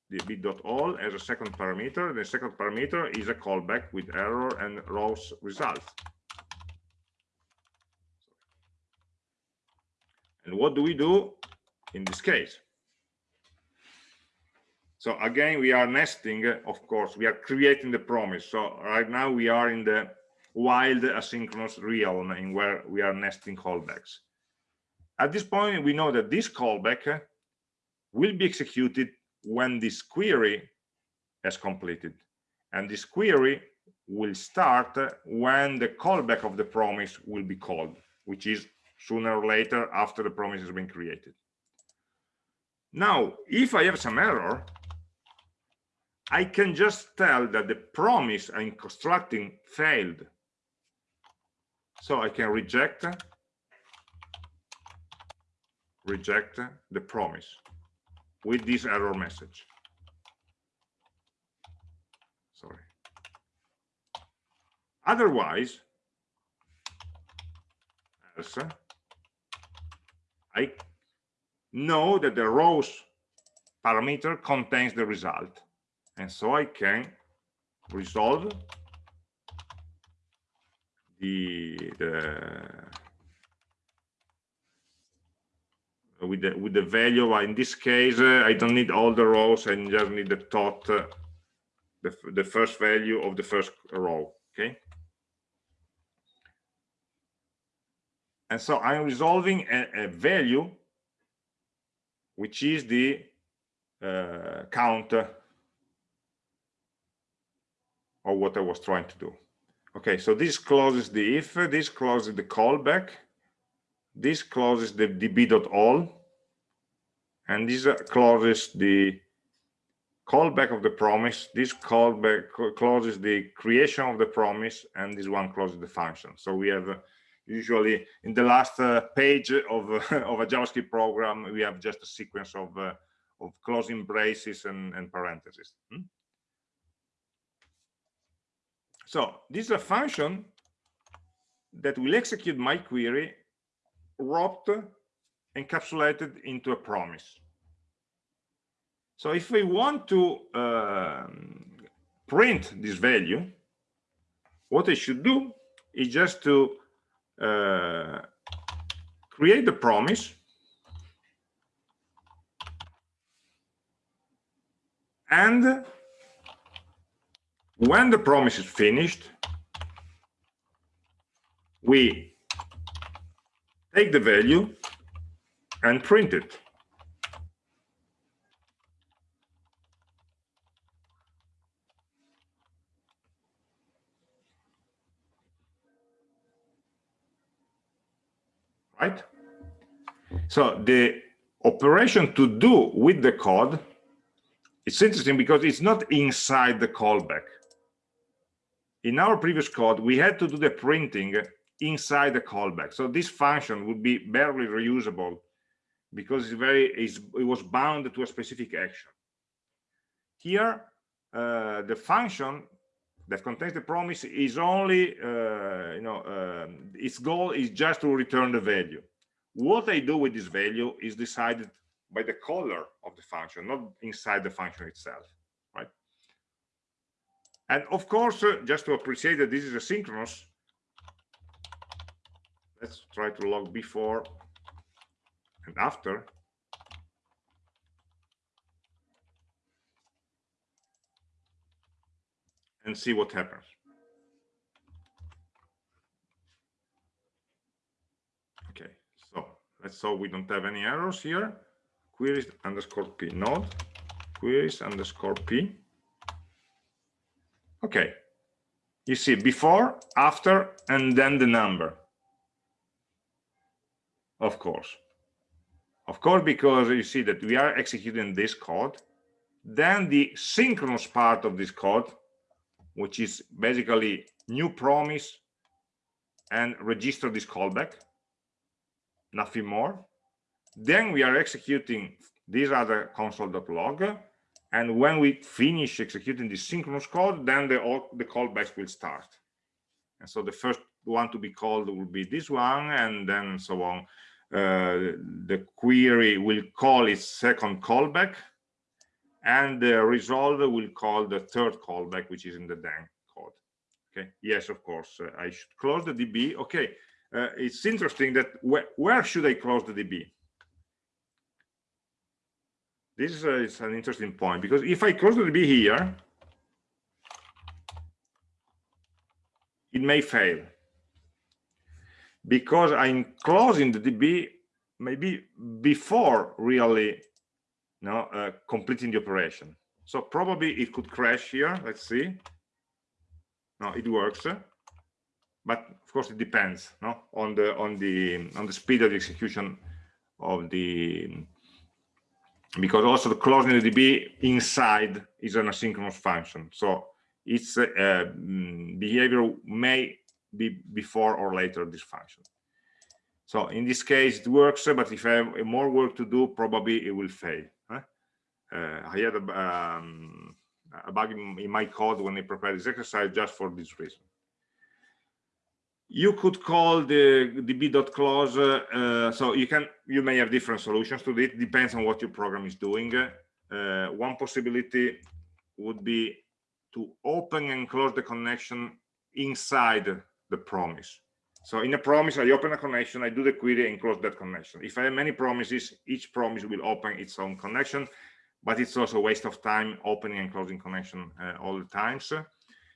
the db.all as a second parameter. The second parameter is a callback with error and rows result. And what do we do in this case? So again, we are nesting, of course, we are creating the promise. So right now we are in the wild asynchronous realm in where we are nesting callbacks. At this point, we know that this callback will be executed when this query has completed. And this query will start when the callback of the promise will be called, which is sooner or later after the promise has been created. Now, if I have some error, I can just tell that the promise I'm constructing failed. So I can reject reject the promise with this error message. Sorry. Otherwise, else, I know that the rows parameter contains the result. And so I can resolve the, the with the with the value in this case uh, i don't need all the rows i just need the tot uh, the, the first value of the first row okay? And so I'm resolving a, a value, which is the uh, count of what I was trying to do. Okay, so this closes the if, this closes the callback, this closes the db.all, and this uh, closes the callback of the promise, this callback closes the creation of the promise, and this one closes the function. So we have usually in the last uh, page of, [laughs] of a JavaScript program, we have just a sequence of, uh, of closing braces and, and parentheses. Hmm? So this is a function that will execute my query wrapped encapsulated into a promise. So if we want to um, print this value, what I should do is just to uh, create the promise and when the promise is finished we take the value and print it right? So the operation to do with the code, it's interesting because it's not inside the callback. In our previous code, we had to do the printing inside the callback. So this function would be barely reusable because it's very it's, it was bound to a specific action. Here, uh, the function that contains the promise is only, uh, you know, um, its goal is just to return the value. What I do with this value is decided by the caller of the function, not inside the function itself? And of course, uh, just to appreciate that this is asynchronous, let's try to log before and after. And see what happens. Okay, so let's hope we don't have any errors here. Queries underscore p node, queries underscore p. Okay, you see before, after, and then the number. Of course. Of course because you see that we are executing this code. Then the synchronous part of this code which is basically new promise and register this callback. Nothing more. Then we are executing this other console.log and when we finish executing this synchronous code then the the callbacks will start. And so the first one to be called will be this one and then so on. Uh, the query will call its second callback and the resolver will call the third callback which is in the Dang code. Okay? Yes of course uh, i should close the db okay uh, it's interesting that wh where should i close the db this is, an interesting point because if i close the db here it may fail because I'm closing the DB maybe before really you know, uh, completing the operation. So probably it could crash here. Let's see. No, it works, but of course it depends no, on the on the on the speed of the execution of the because also the closing the DB inside is an asynchronous function. So its uh, mm, behavior may be before or later this function. So in this case, it works, but if I have more work to do, probably it will fail. Huh? Uh, I had a, um, a bug in, in, my code when I prepared this exercise just for this reason. You could call the db.close, uh, so you can you may have different solutions to it. Depends on what your program is doing. Uh, one possibility would be to open and close the connection inside the promise. So in a promise, I open a connection, I do the query and close that connection. If I have many promises, each promise will open its own connection, but it's also a waste of time opening and closing connection uh, all the times.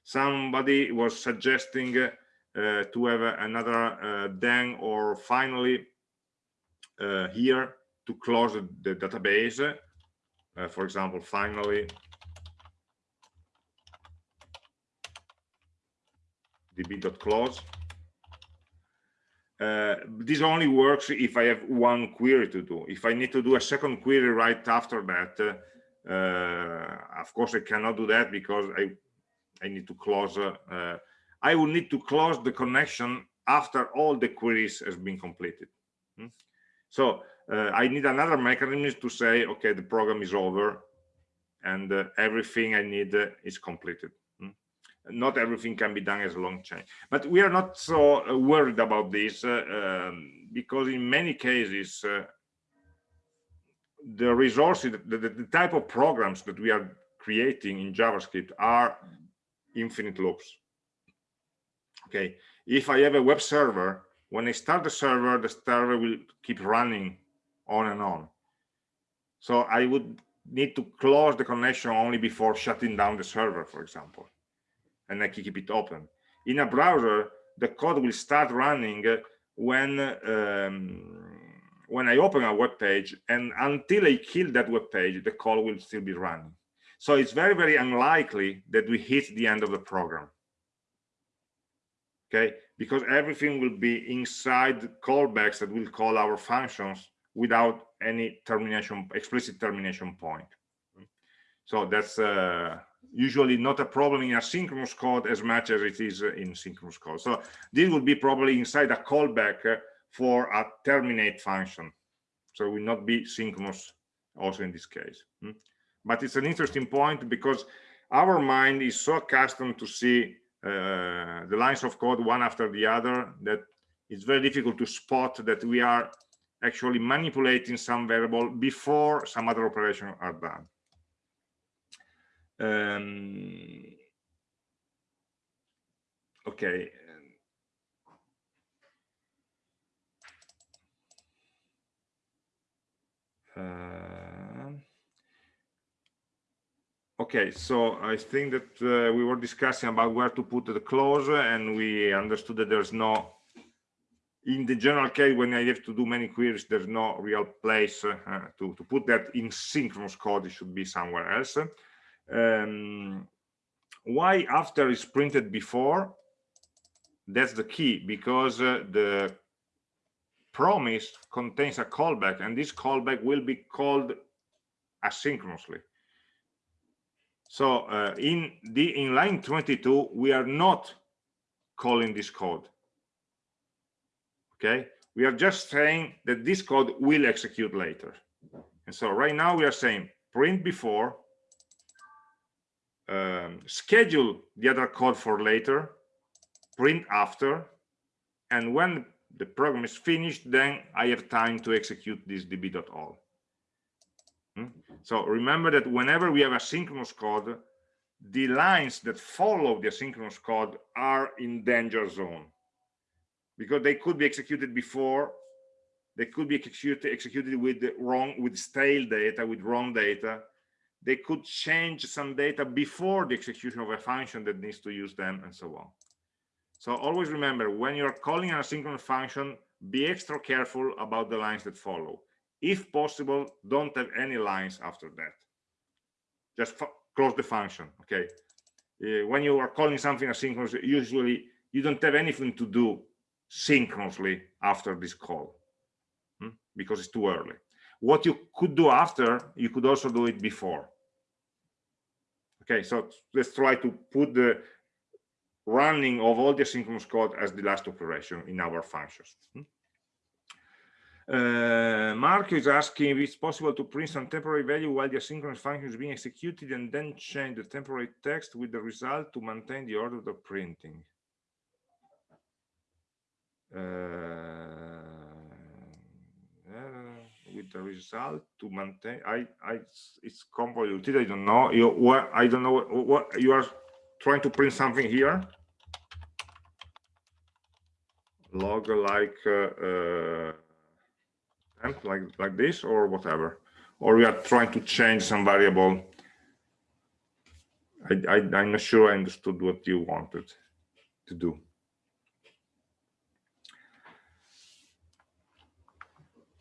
Somebody was suggesting uh, to have another uh, then or finally uh, here to close the database. Uh, for example, finally db.close. Uh, this only works if I have one query to do. If I need to do a second query right after that, uh, of course I cannot do that because I I need to close. Uh, I will need to close the connection after all the queries has been completed. Hmm? So uh, I need another mechanism to say, okay, the program is over and uh, everything I need is completed not everything can be done as a long chain but we are not so uh, worried about this uh, um, because in many cases uh, the resources the, the, the, type of programs that we are creating in javascript are infinite loops okay if i have a web server when i start the server the server will keep running on and on so i would need to close the connection only before shutting down the server for example and I keep it open. In a browser, the code will start running when um, when I open a web page, and until I kill that web page, the code will still be running. So it's very, very unlikely that we hit the end of the program. Okay, because everything will be inside callbacks that will call our functions without any termination, explicit termination point. So that's uh, usually not a problem in asynchronous code as much as it is in synchronous code. So this would be probably inside a callback uh, for a terminate function. So it will not be synchronous also in this case. Hmm? But it's an interesting point because our mind is so accustomed to see the lines of code one after the other that it's very difficult to spot that we are actually manipulating some variable before some other operation are done. Um, okay. Uh, okay, so I think that uh, we were discussing about where to put the clause and we understood that there's no in the general case when i have to do many queries there's no real place uh, to, to put that in synchronous code it should be somewhere else. Um, why after is printed before? That's the key because uh, the promise contains a callback and this callback will be called asynchronously so uh, in the in line 22 we are not calling this code. Okay? We are just saying that this code will execute later. And so right now we are saying print before um, schedule the other code for later print after and when the program is finished then i have time to execute this db.all? Hmm? so remember that whenever we have asynchronous code the lines that follow the asynchronous code are in danger zone. Because they could be executed before they could be executed executed with wrong with stale data with wrong data. They could change some data before the execution of a function that needs to use them and so on. So always remember when you're calling an asynchronous function be extra careful about the lines that follow if possible don't have any lines after that just close the function okay uh, when you are calling something asynchronous usually you don't have anything to do synchronously after this call hmm? because it's too early what you could do after you could also do it before okay so let's try to put the running of all the asynchronous code as the last operation in our functions hmm? Uh, Mark is asking if it's possible to print some temporary value while the asynchronous function is being executed and then change the temporary text with the result to maintain the order of printing. Uh, uh, with the result to maintain i i it's convoluted i don't know you what i don't know what, what you are trying to print something here log like like like this or whatever. Or we are trying to change some variable. I, I i'm not sure i understood what you wanted to do.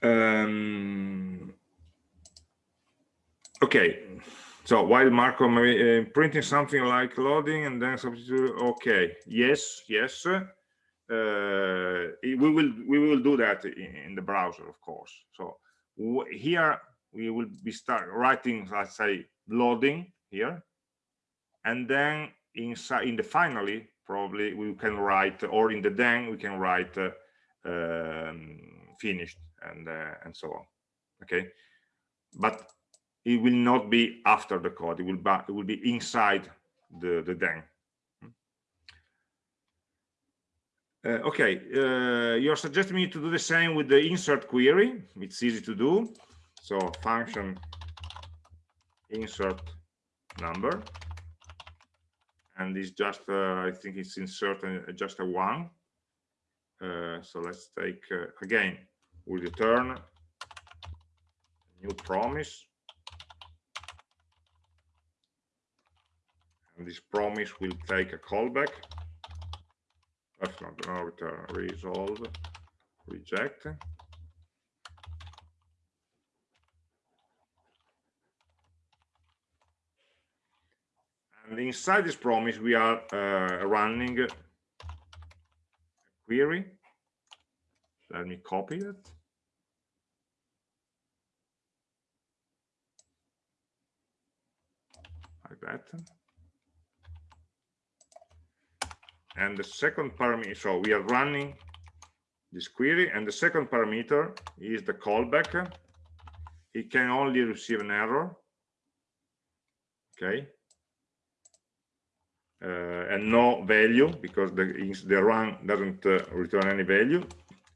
Um, okay, so while Marco uh, printing something like loading and then substitute, okay, yes, yes, we will we will do that in, in the browser, of course. So here we will be start writing, let's say, loading here, and then inside in the finally probably we can write, or in the then we can write uh, um, finished and uh, and so on okay? But it will not be after the code. It will be it will be inside the the then uh, okay uh, you're suggesting me to do the same with the insert query. It's easy to do. So function insert number. And it's just uh, i think it's insert uh, just a one. Uh, so let's take uh, again we return new promise? And this promise will take a callback not no return resolve reject and inside this promise we are uh, running a query let me copy it. Like that. And the second parameter, so we are running this query, and the second parameter is the callback. It can only receive an error. Okay. uh, and no value because the, the run doesn't uh, return any value.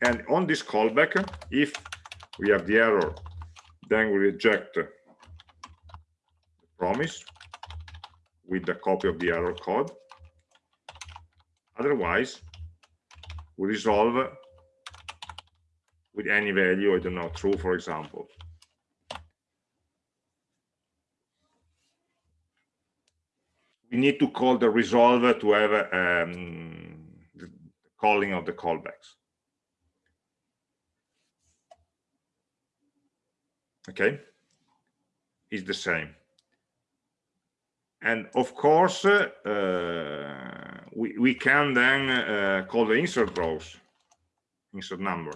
And on this callback, if we have the error, then we reject the promise with the copy of the error code. Otherwise, we resolve with any value, I don't know, true, for example. We need to call the resolver to have um, calling of the callbacks. Okay, is the same. And of course, uh, we, we can then uh, call the insert rows, insert number.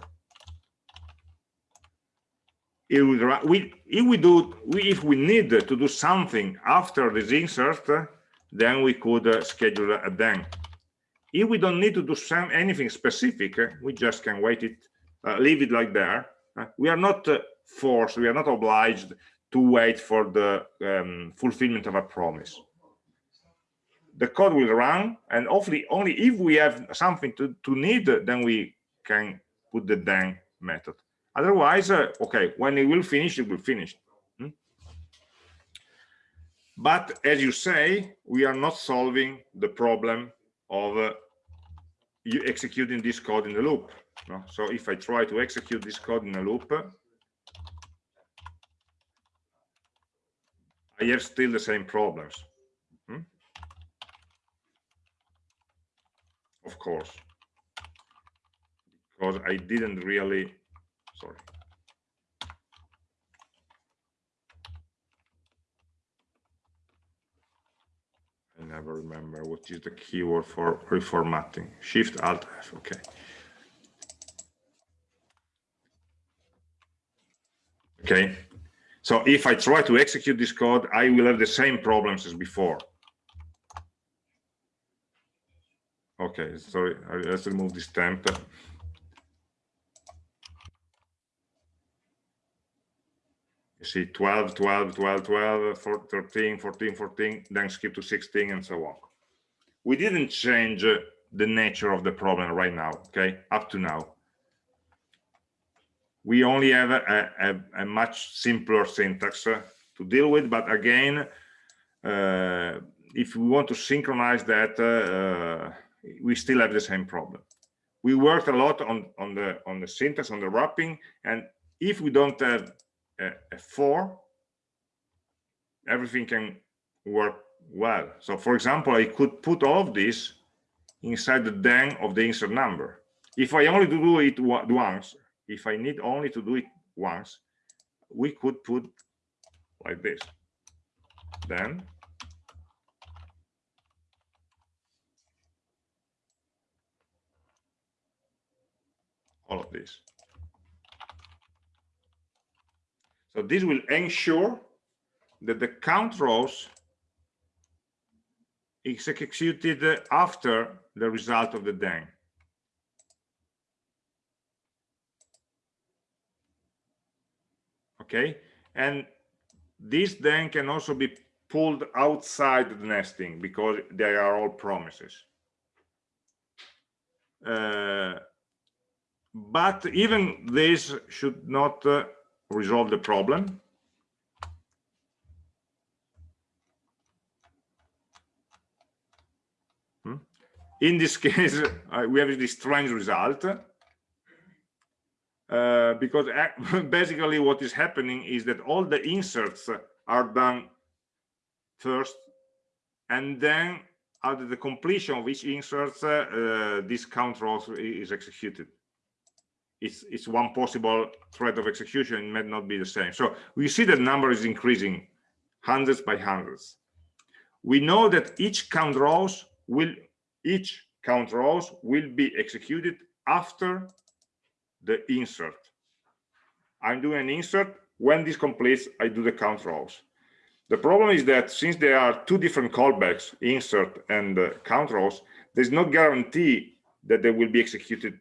If we, if we do we, if we need to do something after this insert then we could uh, schedule a then if we don't need to do some anything specific we just can wait it uh, leave it like there. Uh, we are not uh, forced we are not obliged to wait for the um, fulfillment of a promise the code will run and hopefully only if we have something to, to need then we can put the then method Otherwise, uh, okay, when it will finish, it will finish. Hmm? But as you say, we are not solving the problem of uh, executing this code in the loop. No? So if I try to execute this code in a loop, I have still the same problems. Hmm? Of course, because I didn't really sorry. I never remember what is the keyword for reformatting. Shift Alt F, okay. Okay, so if I try to execute this code, I will have the same problems as before. Okay, sorry, let's remove this temp. you see 12 12 12 12 13 14 14 then skip to 16 and so on we didn't change the nature of the problem right now okay up to now we only have a, a, a much simpler syntax uh, to deal with but again uh, if we want to synchronize that uh, uh, we still have the same problem we worked a lot on on the on the syntax on the wrapping and if we don't have a, a everything can work well. So for example, I could put all of this inside the then of the insert number. If I only do it once, if I need only to do it once, we could put like this. Then all of this. So this will ensure that the count rows is executed after the result of the then. Okay, and this then can also be pulled outside the nesting because they are all promises. Uh, but even this should not uh, resolve the problem. Hmm? In this [laughs] case, uh, we have this strange result. Uh, because [laughs] basically what is happening is that all the inserts are done first and then at the completion of each insert uh, this count row is executed it's, it's one possible thread of execution, it may not be the same. So we see that number is increasing hundreds by hundreds. We know that each count rows will, each count rows will be executed after the insert. I'm doing an insert. When this completes, I do the count rows. The problem is that since there are two different callbacks, insert and uh, count rows, there's no guarantee that they will be executed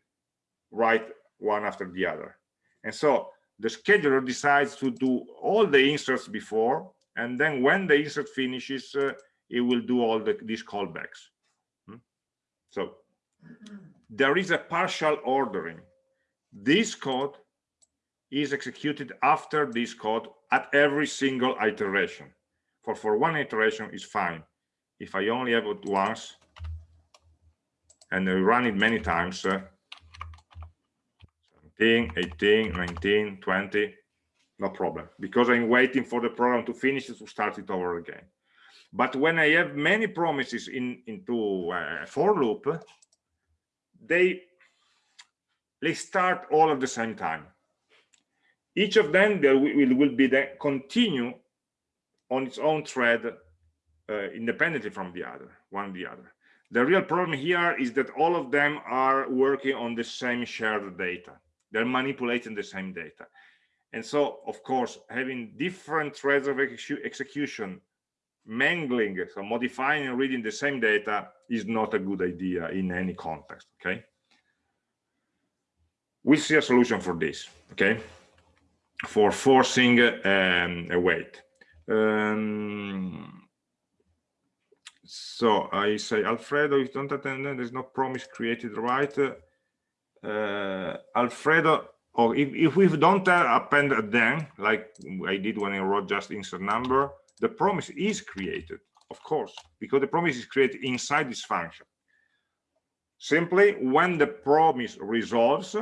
right one after the other. And so the scheduler decides to do all the inserts before, and then when the insert finishes, uh, it will do all the, these callbacks. Hmm? So there is a partial ordering. This code is executed after this code at every single iteration. For, for one iteration is fine. If I only have it once and I run it many times, uh, 17, 18, 19, 20, no problem, because I'm waiting for the program to finish to start it over again. But when I have many promises in into a for loop, they they start all at the same time. Each of them will, will, will be then continue on its own thread uh, independently from the other, one the other. The real problem here is that all of them are working on the same shared data. They're manipulating the same data. And so, of course, having different threads of execution mangling, so modifying and reading the same data is not a good idea in any context, okay? We'll see a solution for this, okay? For forcing um, a wait. Um, so I say, Alfredo, if don't attend, there's no promise created, right? Uh, Alfredo, or if, if we don't append then, like I did when I wrote just insert number, the promise is created, of course, because the promise is created inside this function. Simply, when the promise resolves,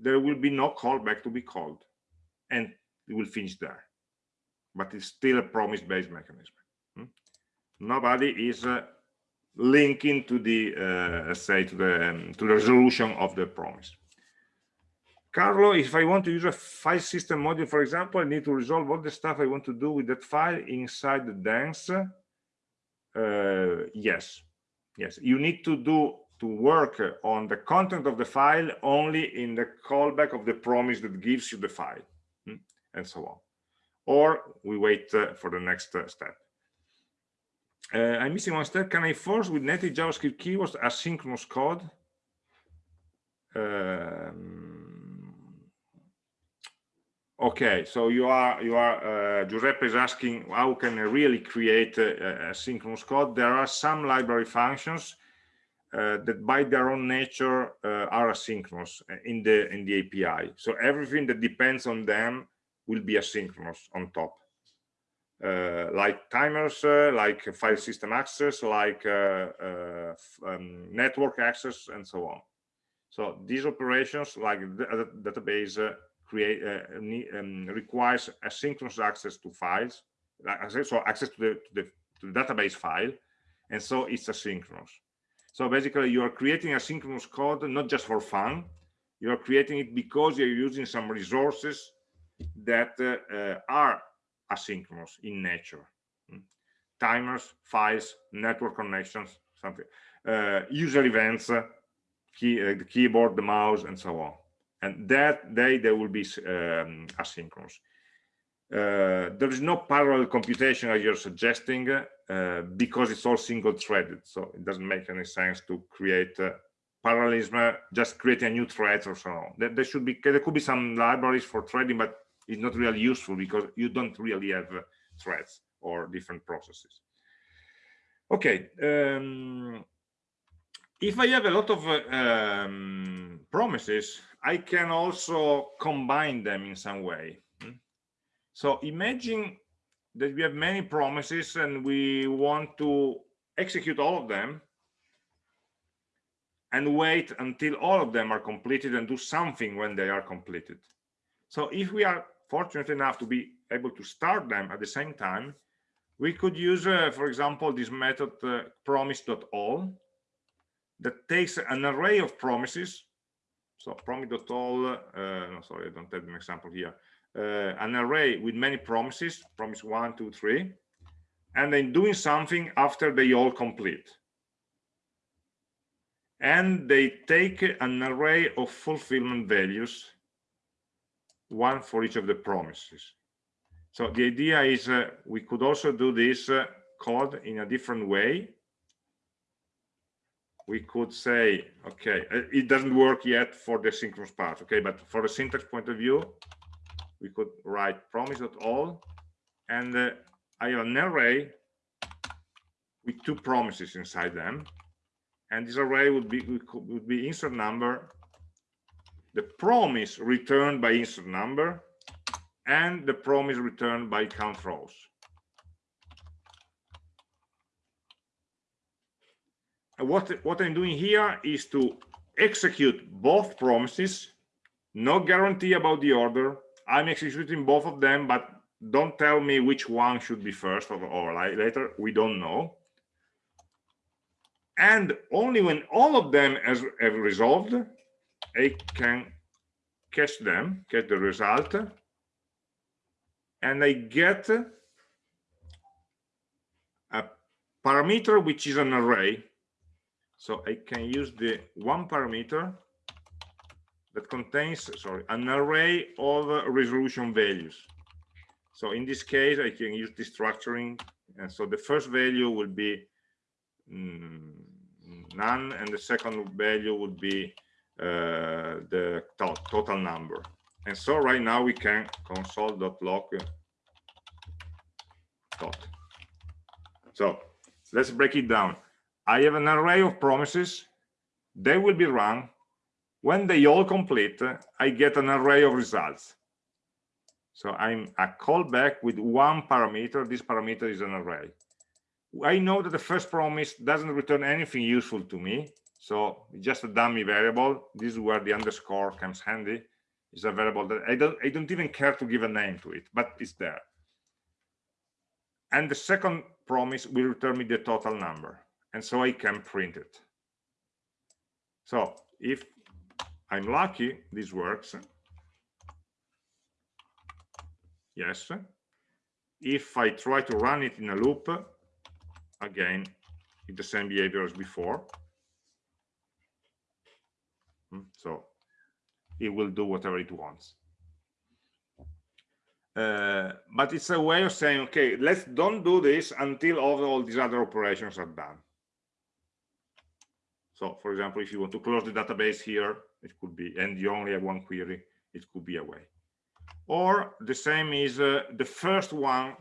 there will be no callback to be called, and it will finish there. But it's still a promise-based mechanism. Hmm? Nobody is uh, linking to the, uh, say, to the um, to the resolution of the promise. Carlo, if I want to use a file system module, for example, I need to resolve all the stuff I want to do with that file inside the dance. Uh, yes, yes, you need to do to work on the content of the file only in the callback of the promise that gives you the file, hmm, and so on. Or we wait uh, for the next uh, step. Uh, I'm missing one step. Can I force with native JavaScript keywords asynchronous code? Um, Okay, so you are you are uh, Giuseppe is asking how can I really create a, a synchronous code? There are some library functions that by their own nature uh, are asynchronous in the in the API. So everything that depends on them will be asynchronous on top, uh, like timers, uh, like file system access, like uh, um, network access, and so on. So these operations, like the database create uh, um, requires asynchronous access to files, so access to the, to the, to the database file, and so it's asynchronous. So basically, you are creating asynchronous code not just for fun. You are creating it because you're using some resources that uh, uh, are asynchronous in nature. Hmm? Timers, files, network connections, something, uh, user events, uh, key, uh, the keyboard, the mouse, and so on and that day they will be um, asynchronous. Uh, there is no parallel computation as you're suggesting uh, because it's all single threaded so it doesn't make any sense to create uh, parallelism just create a new thread or so on there, there, should be there could be some libraries for threading but it's not really useful because you don't really have uh, threads or different processes okay um, if i have a lot of uh, um, promises I can also combine them in some way. Hmm? So imagine that we have many promises and we want to execute all of them and wait until all of them are completed and do something when they are completed. So if we are fortunate enough to be able to start them at the same time, we could use, uh, for example, this method uh, promise.all that takes an array of promises so promise.all, uh, no, sorry, I don't have an example here. Uh, an array with many promises, promise one, two, three, and then doing something after they all complete. And they take an array of fulfillment values, one for each of the promises. So the idea is uh, we could also do this uh, code in a different way we could say, okay, uh, it doesn't work yet for the synchronous part, okay, but for the syntax point of view, we could write promise.all, and uh, I have an array with two promises inside them. And this array would be would be insert number the promise returned by insert number and the promise returned by count rows. And what what i'm doing here is to execute both promises no guarantee about the order i'm executing both of them but don't tell me which one should be first or, or later. We don't know. And only when all of them has, have resolved I can catch them get the result. And I get a parameter which is an array. So I can use the one parameter that contains sorry an array of resolution values. So in this case I can use destructuring and so the first value will be mm, none and the second value would be uh, the to total number. And so right now we can console.log dot. So let's break it down. I have an array of promises. They will be run when they all complete i get an array of results. So i'm a callback with one parameter. This parameter is an array. I know that the first promise doesn't return anything useful to me so just a dummy variable. This is where the underscore comes handy. Is a variable that i don't i don't even care to give a name to it but it's there. And the second promise will return me the total number and so i can print it. So if i'm lucky this works. Yes. If i try to run it in a loop again with the same behavior as before. Hmm, so it will do whatever it wants. Uh, but it's a way of saying okay let's don't do this until all, all these other operations are done. So for example if you want to close the database here it could be and you only have one query it could be a way. Or the same is uh, the first one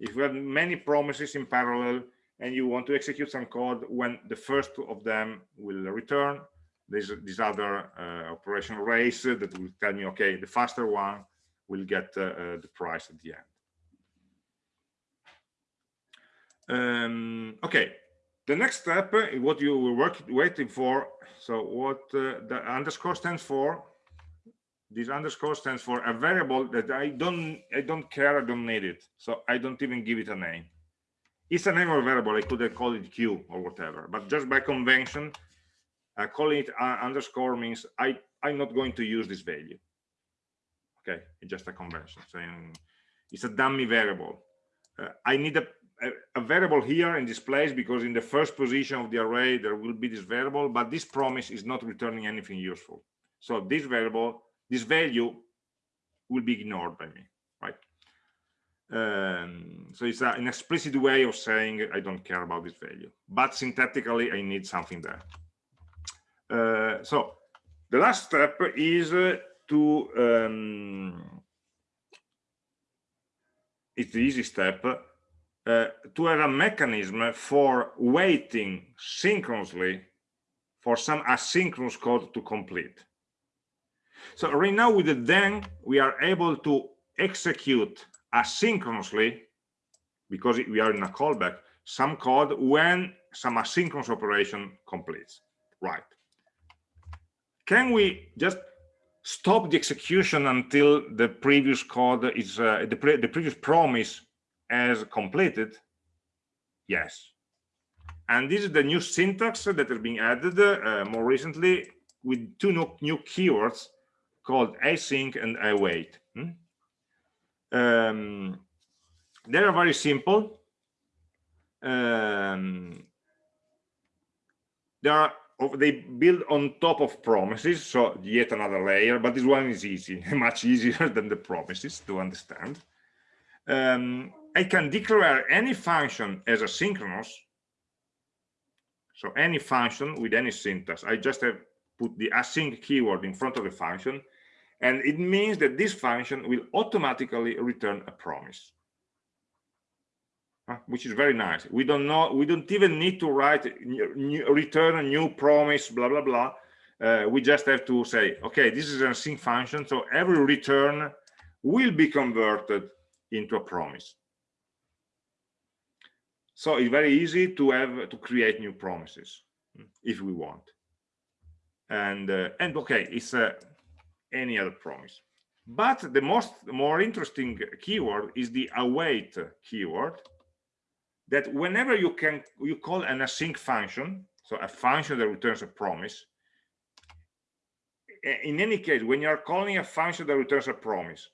if you have many promises in parallel and you want to execute some code when the first of them will return there's this other uh, operation race that will tell me okay the faster one will get uh, uh, the price at the end. Um, okay the next step what you were waiting for so what uh, the underscore stands for this underscore stands for a variable that i don't i don't care i don't need it. So i don't even give it a name. It's a name of a variable i could have called it q or whatever but just by convention uh, calling it uh, underscore means i i'm not going to use this value. Okay it's just a convention saying it's a dummy variable. Uh, i need a, a, variable here in this place because in the first position of the array there will be this variable but this promise is not returning anything useful. So this variable this value will be ignored by me right? Um, so it's a, an explicit way of saying i don't care about this value but syntactically i need something there. Uh, so the last step is uh, to um, it's the easy step uh, to have a mechanism for waiting synchronously for some asynchronous code to complete. So right now with the then we are able to execute asynchronously because we are in a callback some code when some asynchronous operation completes. Right. Can we just stop the execution until the previous code is uh, the, pre the previous promise has completed? Yes. And this is the new syntax that has been added uh, more recently with two new, new keywords called async and await. Hmm? um, they are very simple. Um, they are they build on top of promises so yet another layer but this one is easy [laughs] much easier than the promises to understand. Um, i can declare any function as asynchronous so any function with any syntax i just have put the async keyword in front of the function and it means that this function will automatically return a promise which is very nice. We don't know, we don't even need to write, new, return a new promise, blah, blah, blah. Uh, we just have to say, okay, this is an async function, so every return will be converted into a promise. So it's very easy to have to create new promises hmm, if we want. And uh, and okay, it's uh, any other promise. But the most more interesting keyword is the await keyword. That whenever you can you call an async function, so a function that returns a promise. In any case, when you are calling a function that returns a promise,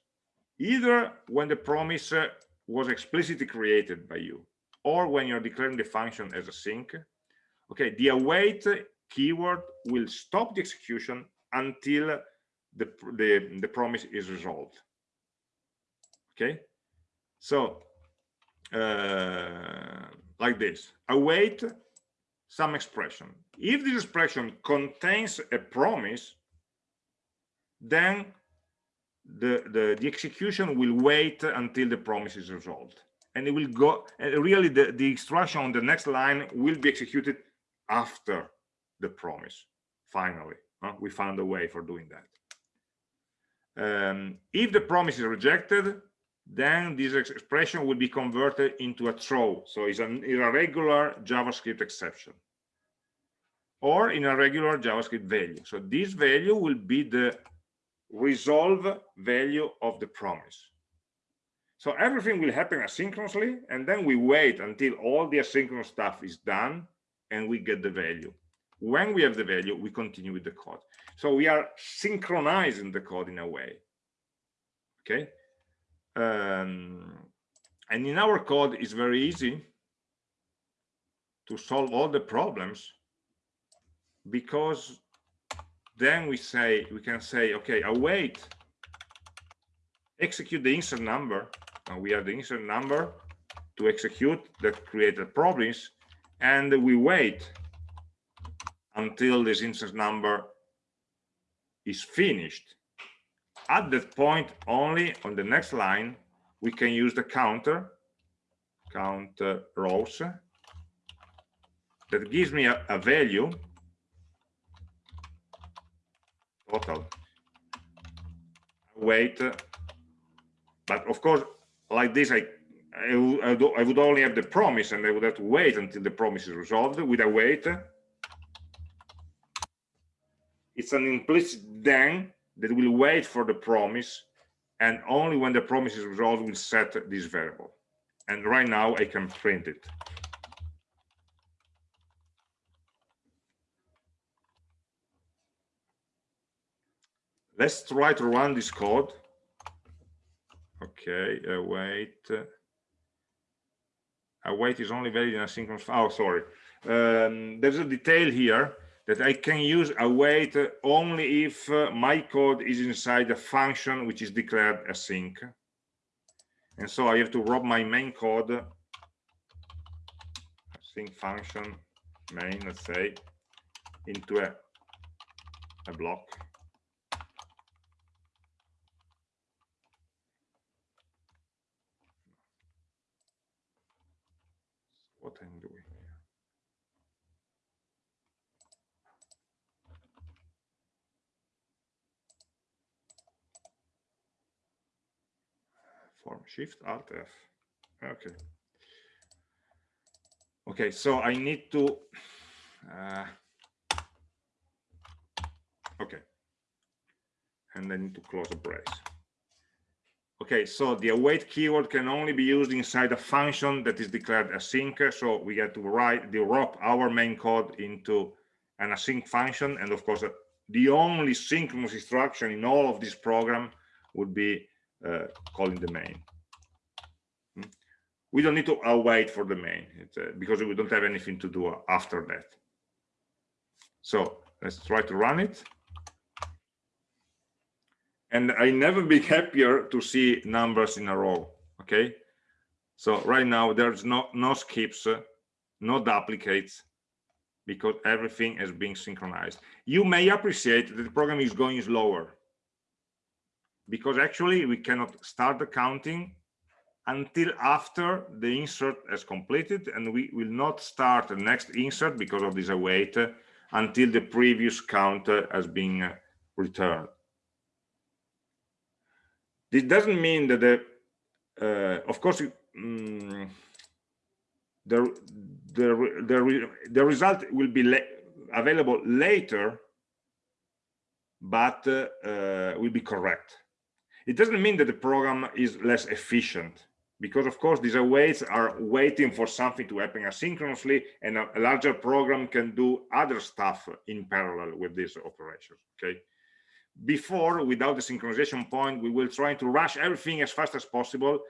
either when the promise uh, was explicitly created by you or when you're declaring the function as async, okay the await keyword will stop the execution until the the, the promise is resolved. Okay? So uh, like this. Await some expression. If this expression contains a promise then the, the, the execution will wait until the promise is resolved. And it will go, and really the, the instruction on the next line will be executed after the promise, finally. Huh? We found a way for doing that. Um, if the promise is rejected, then this expression will be converted into a throw. So it's an irregular JavaScript exception or in a regular JavaScript value. So this value will be the resolve value of the promise. So everything will happen asynchronously, and then we wait until all the asynchronous stuff is done, and we get the value. When we have the value, we continue with the code. So we are synchronizing the code in a way. Okay. Um, and in our code, it's very easy to solve all the problems because then we say we can say okay await execute the insert number and we have the insert number to execute that created problems and we wait until this instance number is finished. At that point only on the next line we can use the counter count uh, rows that gives me a, a value total. Wait but of course like this I, I, I would only have the promise and I would have to wait until the promise is resolved with a wait. It's an implicit then that will wait for the promise and only when the promise is resolved will set this variable. And right now I can print it. Let's try to run this code okay uh, wait. Uh, await is only valid in asynchronous oh sorry. Um, there's a detail here that I can use await only if uh, my code is inside a function which is declared async and so I have to wrap my main code async function main let's say into a, a block what I'm doing here. Form Shift Alt F. Okay. Okay, so I need to. Uh, okay, and I need to close a brace. Okay, so the await keyword can only be used inside a function that is declared async. So we get to write the wrap our main code into an async function. And of course, the only synchronous instruction in all of this program would be calling the main. Hmm? We don't need to await for the main uh, because we don't have anything to do after that. So let's try to run it and I never be happier to see numbers in a row. Okay, so right now there's no no skips, uh, no duplicates, because everything is being synchronized. You may appreciate that the program is going slower because actually we cannot start the counting until after the insert has completed and we will not start the next insert because of this await uh, until the previous count uh, has been uh, returned. This doesn't mean that the, uh, of course, um, the, the, the, the result will be la available later, but uh, uh, will be correct. It doesn't mean that the program is less efficient because of course these awaits are waiting for something to happen asynchronously and a, larger program can do other stuff in parallel with these operations okay? Before without the synchronization point we will try to rush everything as fast as possible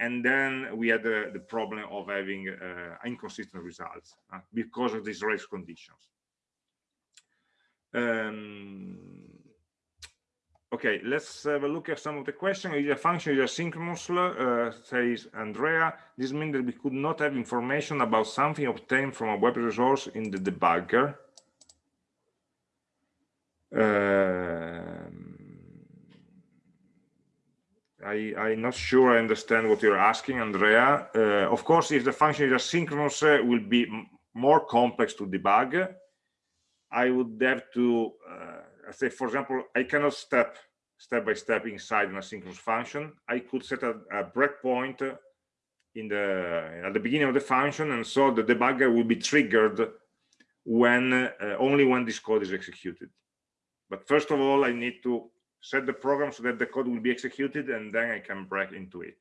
and then we had the, the problem of having uh, inconsistent results uh, because of these race conditions. Um, Okay, let's have a look at some of the questions. Is a function is asynchronous, uh, says Andrea. This means that we could not have information about something obtained from a web resource in the debugger. Uh, I, I'm not sure I understand what you're asking, Andrea. Uh, of course, if the function is asynchronous, uh, will be more complex to debug. I would have to uh, say, for example, I cannot step step by step inside an asynchronous function. I could set a, a breakpoint in the at the beginning of the function, and so the debugger will be triggered when uh, only when this code is executed. But first of all, I need to set the program so that the code will be executed, and then I can break into it.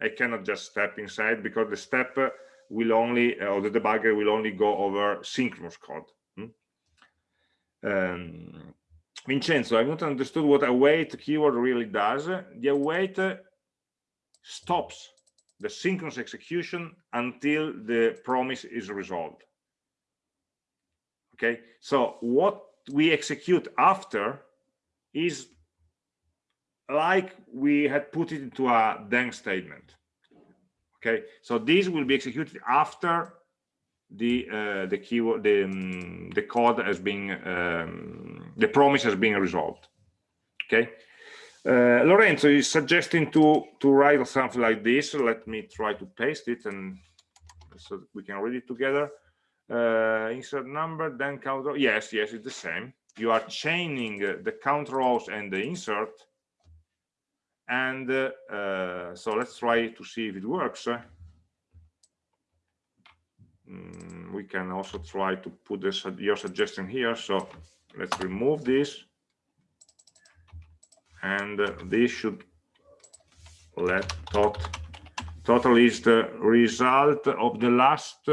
I cannot just step inside because the step will only, or the debugger will only go over synchronous code. Hmm? Um, Vincenzo, I've not understood what await keyword really does. The await stops the synchronous execution until the promise is resolved. Okay, so what we execute after is like we had put it into a then statement. Okay, so this will be executed after the uh, the keyword the um, the code has been um, the promise has been resolved. Okay? Uh, Lorenzo is suggesting to to write something like this. Let me try to paste it and so we can read it together. Uh, insert number then count yes yes it's the same. You are chaining the count rows and the insert. And uh, uh, so let's try to see if it works Mm, we can also try to put this your suggestion here so let's remove this. And this should let tot total is the result of the last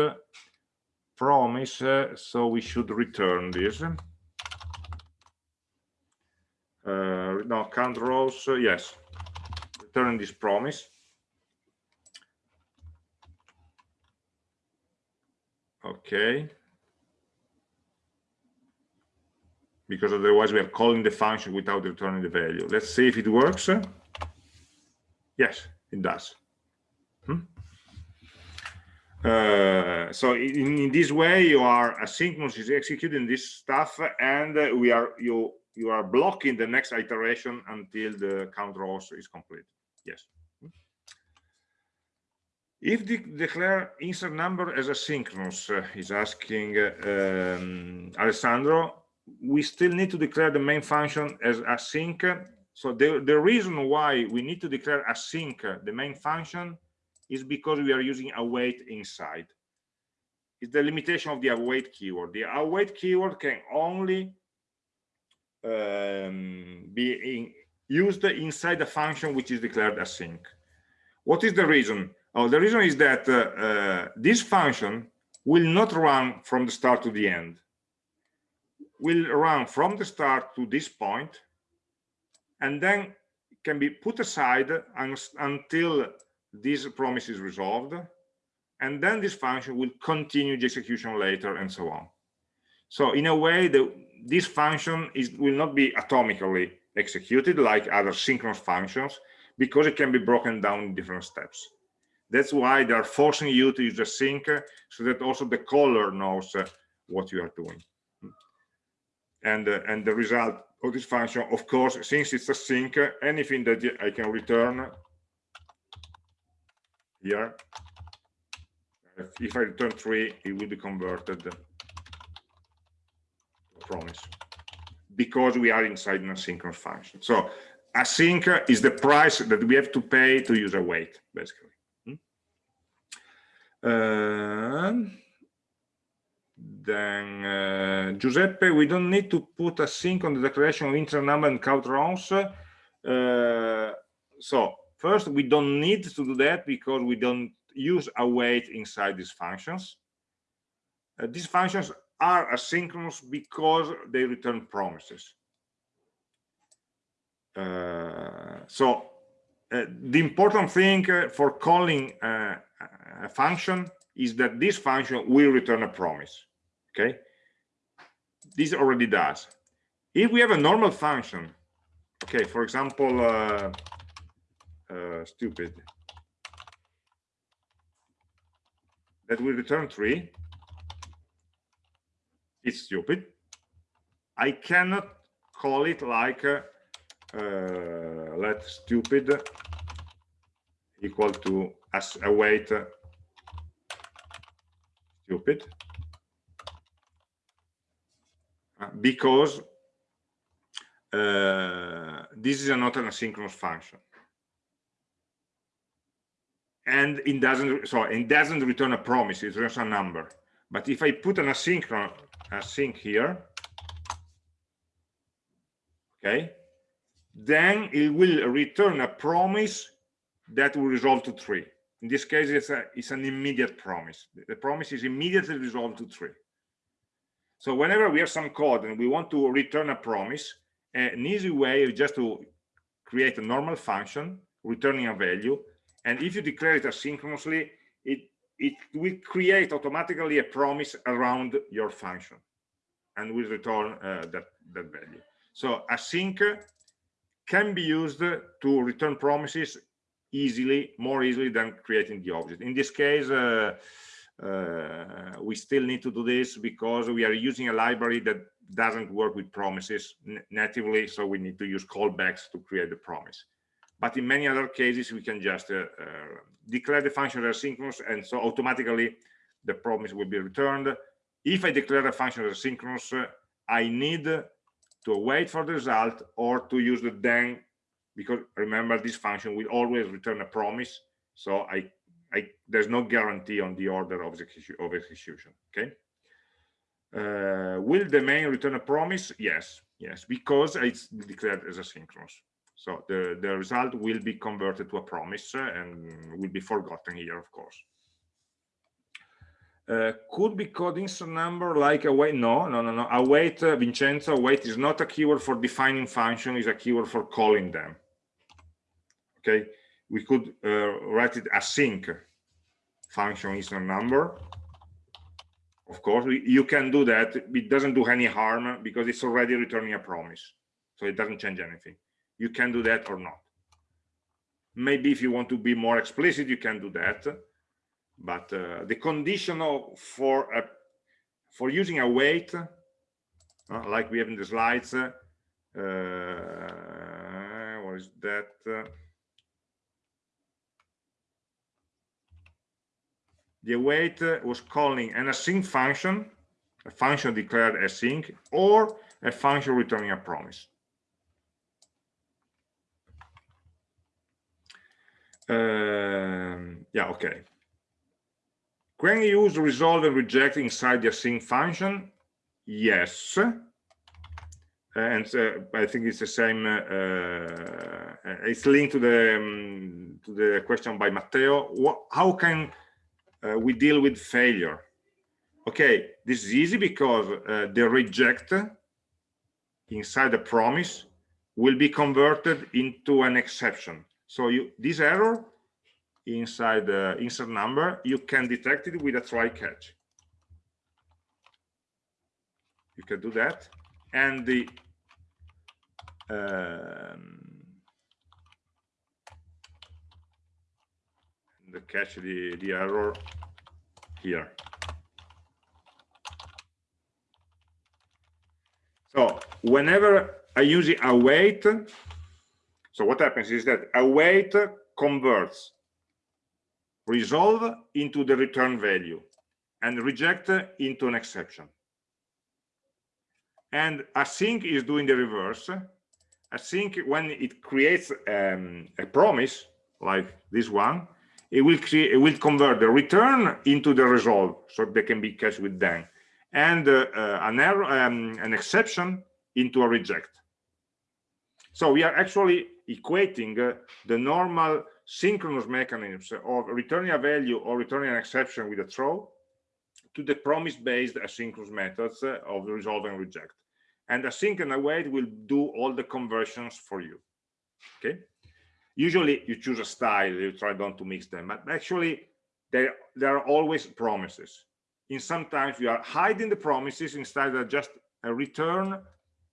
promise uh, so we should return this. Uh, no count rows yes. Return this promise okay. Because otherwise we are calling the function without returning the value. Let's see if it works. Yes it does. Hmm? uh, so in, in, this way you are asynchronous is executing this stuff and we are you you are blocking the next iteration until the count rows is complete. Yes if the declare insert number as asynchronous, uh, is asking uh, um, Alessandro, we still need to declare the main function as async. So the, the reason why we need to declare async, uh, the main function, is because we are using await inside. It's the limitation of the await keyword. The await keyword can only um, be in, used inside the function which is declared async. What is the reason? Oh, the reason is that uh, uh, this function will not run from the start to the end. Will run from the start to this point, and then can be put aside until this promise is resolved, and then this function will continue the execution later, and so on. So in a way, the, this function is, will not be atomically executed like other synchronous functions, because it can be broken down in different steps. That's why they're forcing you to use async so that also the caller knows uh, what you are doing. And, uh, and the result of this function, of course, since it's async, anything that I can return here if I return three, it will be converted a promise because we are inside an asynchronous function. So async is the price that we have to pay to use await, basically. Uh, then uh, Giuseppe, we don't need to put async on the declaration of integer number and count rows. Uh, so first, we don't need to do that because we don't use await inside these functions. Uh, these functions are asynchronous because they return promises. So the important thing for calling a function is that this function will return a promise. Okay, this already does. If we have a normal function, okay, for example, uh, stupid that will return three, it's stupid. I cannot call it like uh, uh, let stupid equal to as await uh, stupid. Uh, because uh, this is not an asynchronous function. And it doesn't so it doesn't return a promise it returns a number. But if i put an asynchronous async here okay then it will return a promise that will resolve to three in this case it's, a, it's an immediate promise. The promise is immediately resolved to three. So whenever we have some code and we want to return a promise an easy way is just to create a normal function returning a value. And if you declare it asynchronously it it will create automatically a promise around your function and will return uh, that that value. So async can be used to return promises easily more easily than creating the object in this case uh, uh, we still need to do this because we are using a library that doesn't work with promises natively so we need to use callbacks to create the promise but in many other cases, we can just uh, uh, declare the function as synchronous, and so automatically the promise will be returned. If I declare a function as synchronous, uh, I need to wait for the result or to use the then, because remember this function will always return a promise. So I, I there's no guarantee on the order of, execution. Of execution okay. Uh, will the main return a promise? Yes, yes, because it's declared as asynchronous. So the, the result will be converted to a promise uh, and will be forgotten here, of course. Uh, could be coding some number like await. No, no, no, no. Await, uh, Vincenzo, await is not a keyword for defining function, is a keyword for calling them. Okay, we could uh, write it async function is a number. Of course, we, you can do that. It doesn't do any harm because it's already returning a promise. So it doesn't change anything you can do that or not maybe if you want to be more explicit you can do that but uh, the conditional for a, for using await uh, like we have in the slides uh, what is that the await was calling an async function a function declared async or a function returning a promise Um, yeah, okay. You use resolve and reject inside the async function, yes. And uh, I think it's the same. Uh, uh, it's linked to the um, to the question by Matteo. What, how can uh, we deal with failure? Okay, this is easy because uh, the reject inside the promise will be converted into an exception so you this error inside the insert number, you can detect it with a try catch. You can do that. And the um, the catch the, the error here. So whenever I use await, so what happens is that await converts resolve into the return value and reject into an exception and async is doing the reverse async when it creates um, a promise like this one it will create it will convert the return into the resolve so they can be cached with then and uh, uh, an error um, an exception into a reject. So we are actually equating uh, the normal synchronous mechanisms of returning a value or returning an exception with a throw to the promise-based asynchronous methods uh, of resolve and reject. And async and await will do all the conversions for you. Okay usually you choose a style you try not to mix them but actually there there are always promises. In sometimes you are hiding the promises instead of just a return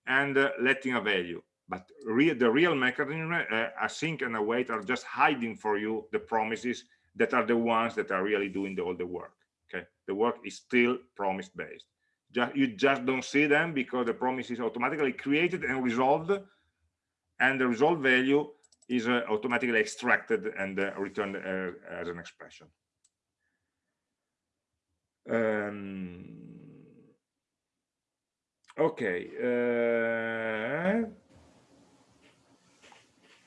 and uh, letting a value. But the real mechanism uh, async and await are just hiding for you the promises that are the ones that are really doing the, all the work okay? The work is still promise based just you just don't see them because the promise is automatically created and resolved and the resolved value is uh, automatically extracted and uh, returned uh, as an expression. Um, okay uh,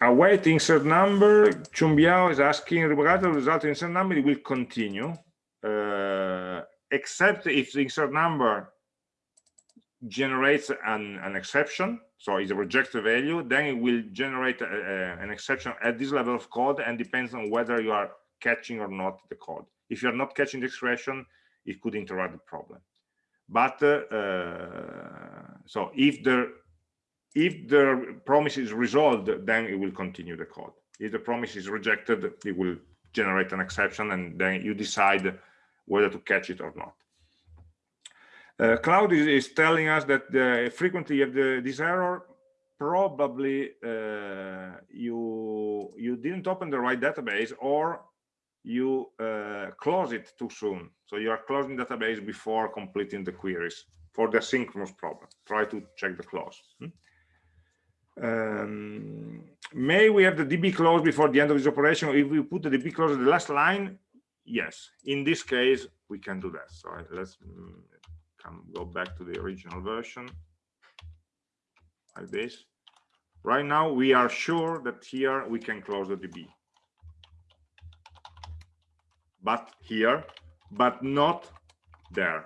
await insert number chumbiao is asking regardless of the result insert number it will continue uh, except if the insert number generates an, an exception so it's a rejected value then it will generate a, a, an exception at this level of code and depends on whether you are catching or not the code. If you're not catching the expression it could interrupt the problem. But uh, uh, so if the if the promise is resolved then it will continue the code. If the promise is rejected it will generate an exception and then you decide whether to catch it or not uh, cloud is, is, telling us that the frequently of the, this error probably uh, you you didn't open the right database or you uh, close it too soon. So you are closing database before completing the queries for the synchronous problem. Try to check the close. Hmm? um, may we have the db close before the end of this operation? If we put the db close at the last line yes. In this case we can do that. So let's come go back to the original version like this. Right now we are sure that here we can close the db but here but not there.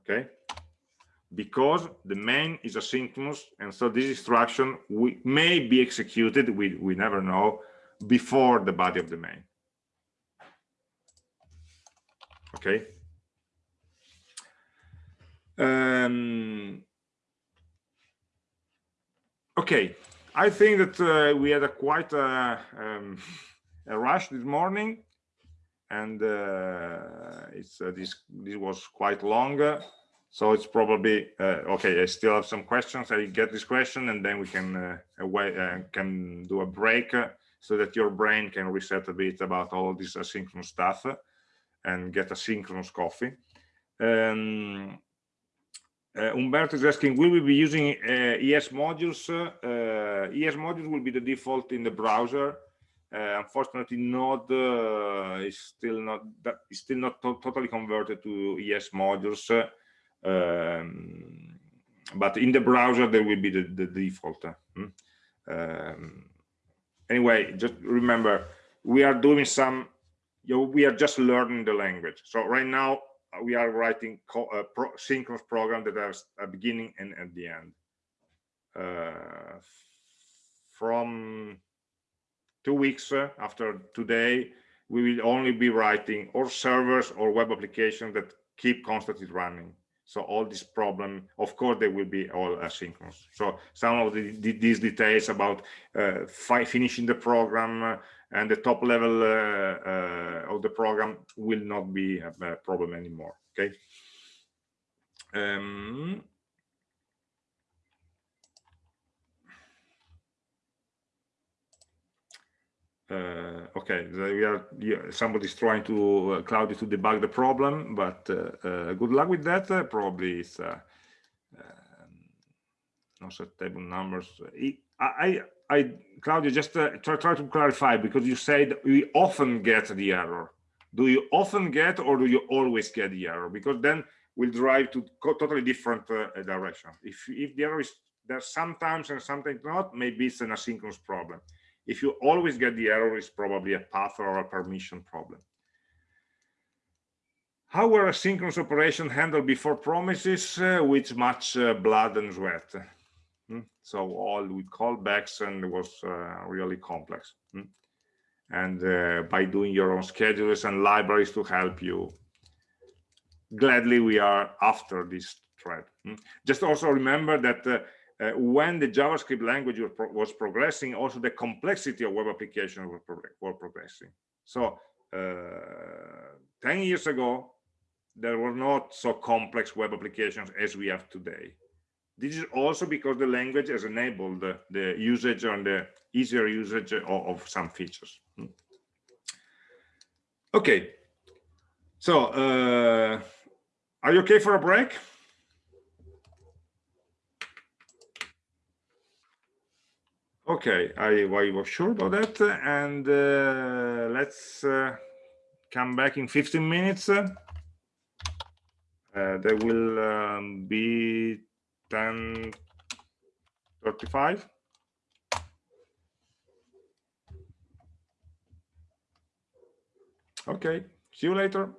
Okay? Because the main is asynchronous and so this instruction we may be executed we we never know before the body of the main. Okay um, okay i think that uh, we had a quite uh, um, a rush this morning and uh, it's uh, this this was quite long so it's probably uh, okay i still have some questions. I get this question and then we can uh, away can do a break so that your brain can reset a bit about all this asynchronous stuff and get a synchronous coffee. Um, uh, Umberto is asking, will we be using uh, ES modules? Uh, ES modules will be the default in the browser. Uh, unfortunately, Node is still not that is still not to totally converted to ES modules. Um, but in the browser, there will be the, the default. Hmm? Um, anyway, just remember, we are doing some, you know, we are just learning the language. So right now, we are writing a pro synchronous program that has a beginning and at the end. Uh, from two weeks uh, after today, we will only be writing or servers or web applications that keep constantly running. So all this problem, of course, they will be all asynchronous. So some of the, the, these details about uh, finishing the program uh, and the top level uh, uh, of the program will not be a, problem anymore. Okay. Um, uh, okay we are somebody's trying to uh, to debug the problem but uh, uh good luck with that probably it's uh, um, no table numbers I, I, Claudia, just uh, try, try to clarify because you said we often get the error. Do you often get or do you always get the error? Because then we'll drive to totally different uh, direction. If, if the error is there sometimes and sometimes not, maybe it's an asynchronous problem. If you always get the error, it's probably a path or a permission problem. How were asynchronous operation handled before promises uh, with much uh, blood and sweat? Hmm? So all with callbacks and it was uh, really complex. Hmm? And uh, by doing your own schedules and libraries to help you, gladly we are after this thread. Hmm? Just also remember that uh, uh, when the JavaScript language was, pro was, progressing, also the complexity of web applications were, pro were progressing. So uh, 10 years ago, there were not so complex web applications as we have today. This is also because the language has enabled the, the usage and the easier usage of, of some features. Hmm. Okay, so uh, are you okay for a break? Okay, I, I was sure about that. And uh, let's uh, come back in 15 minutes. Uh, there will um, be 10.35. Okay, see you later.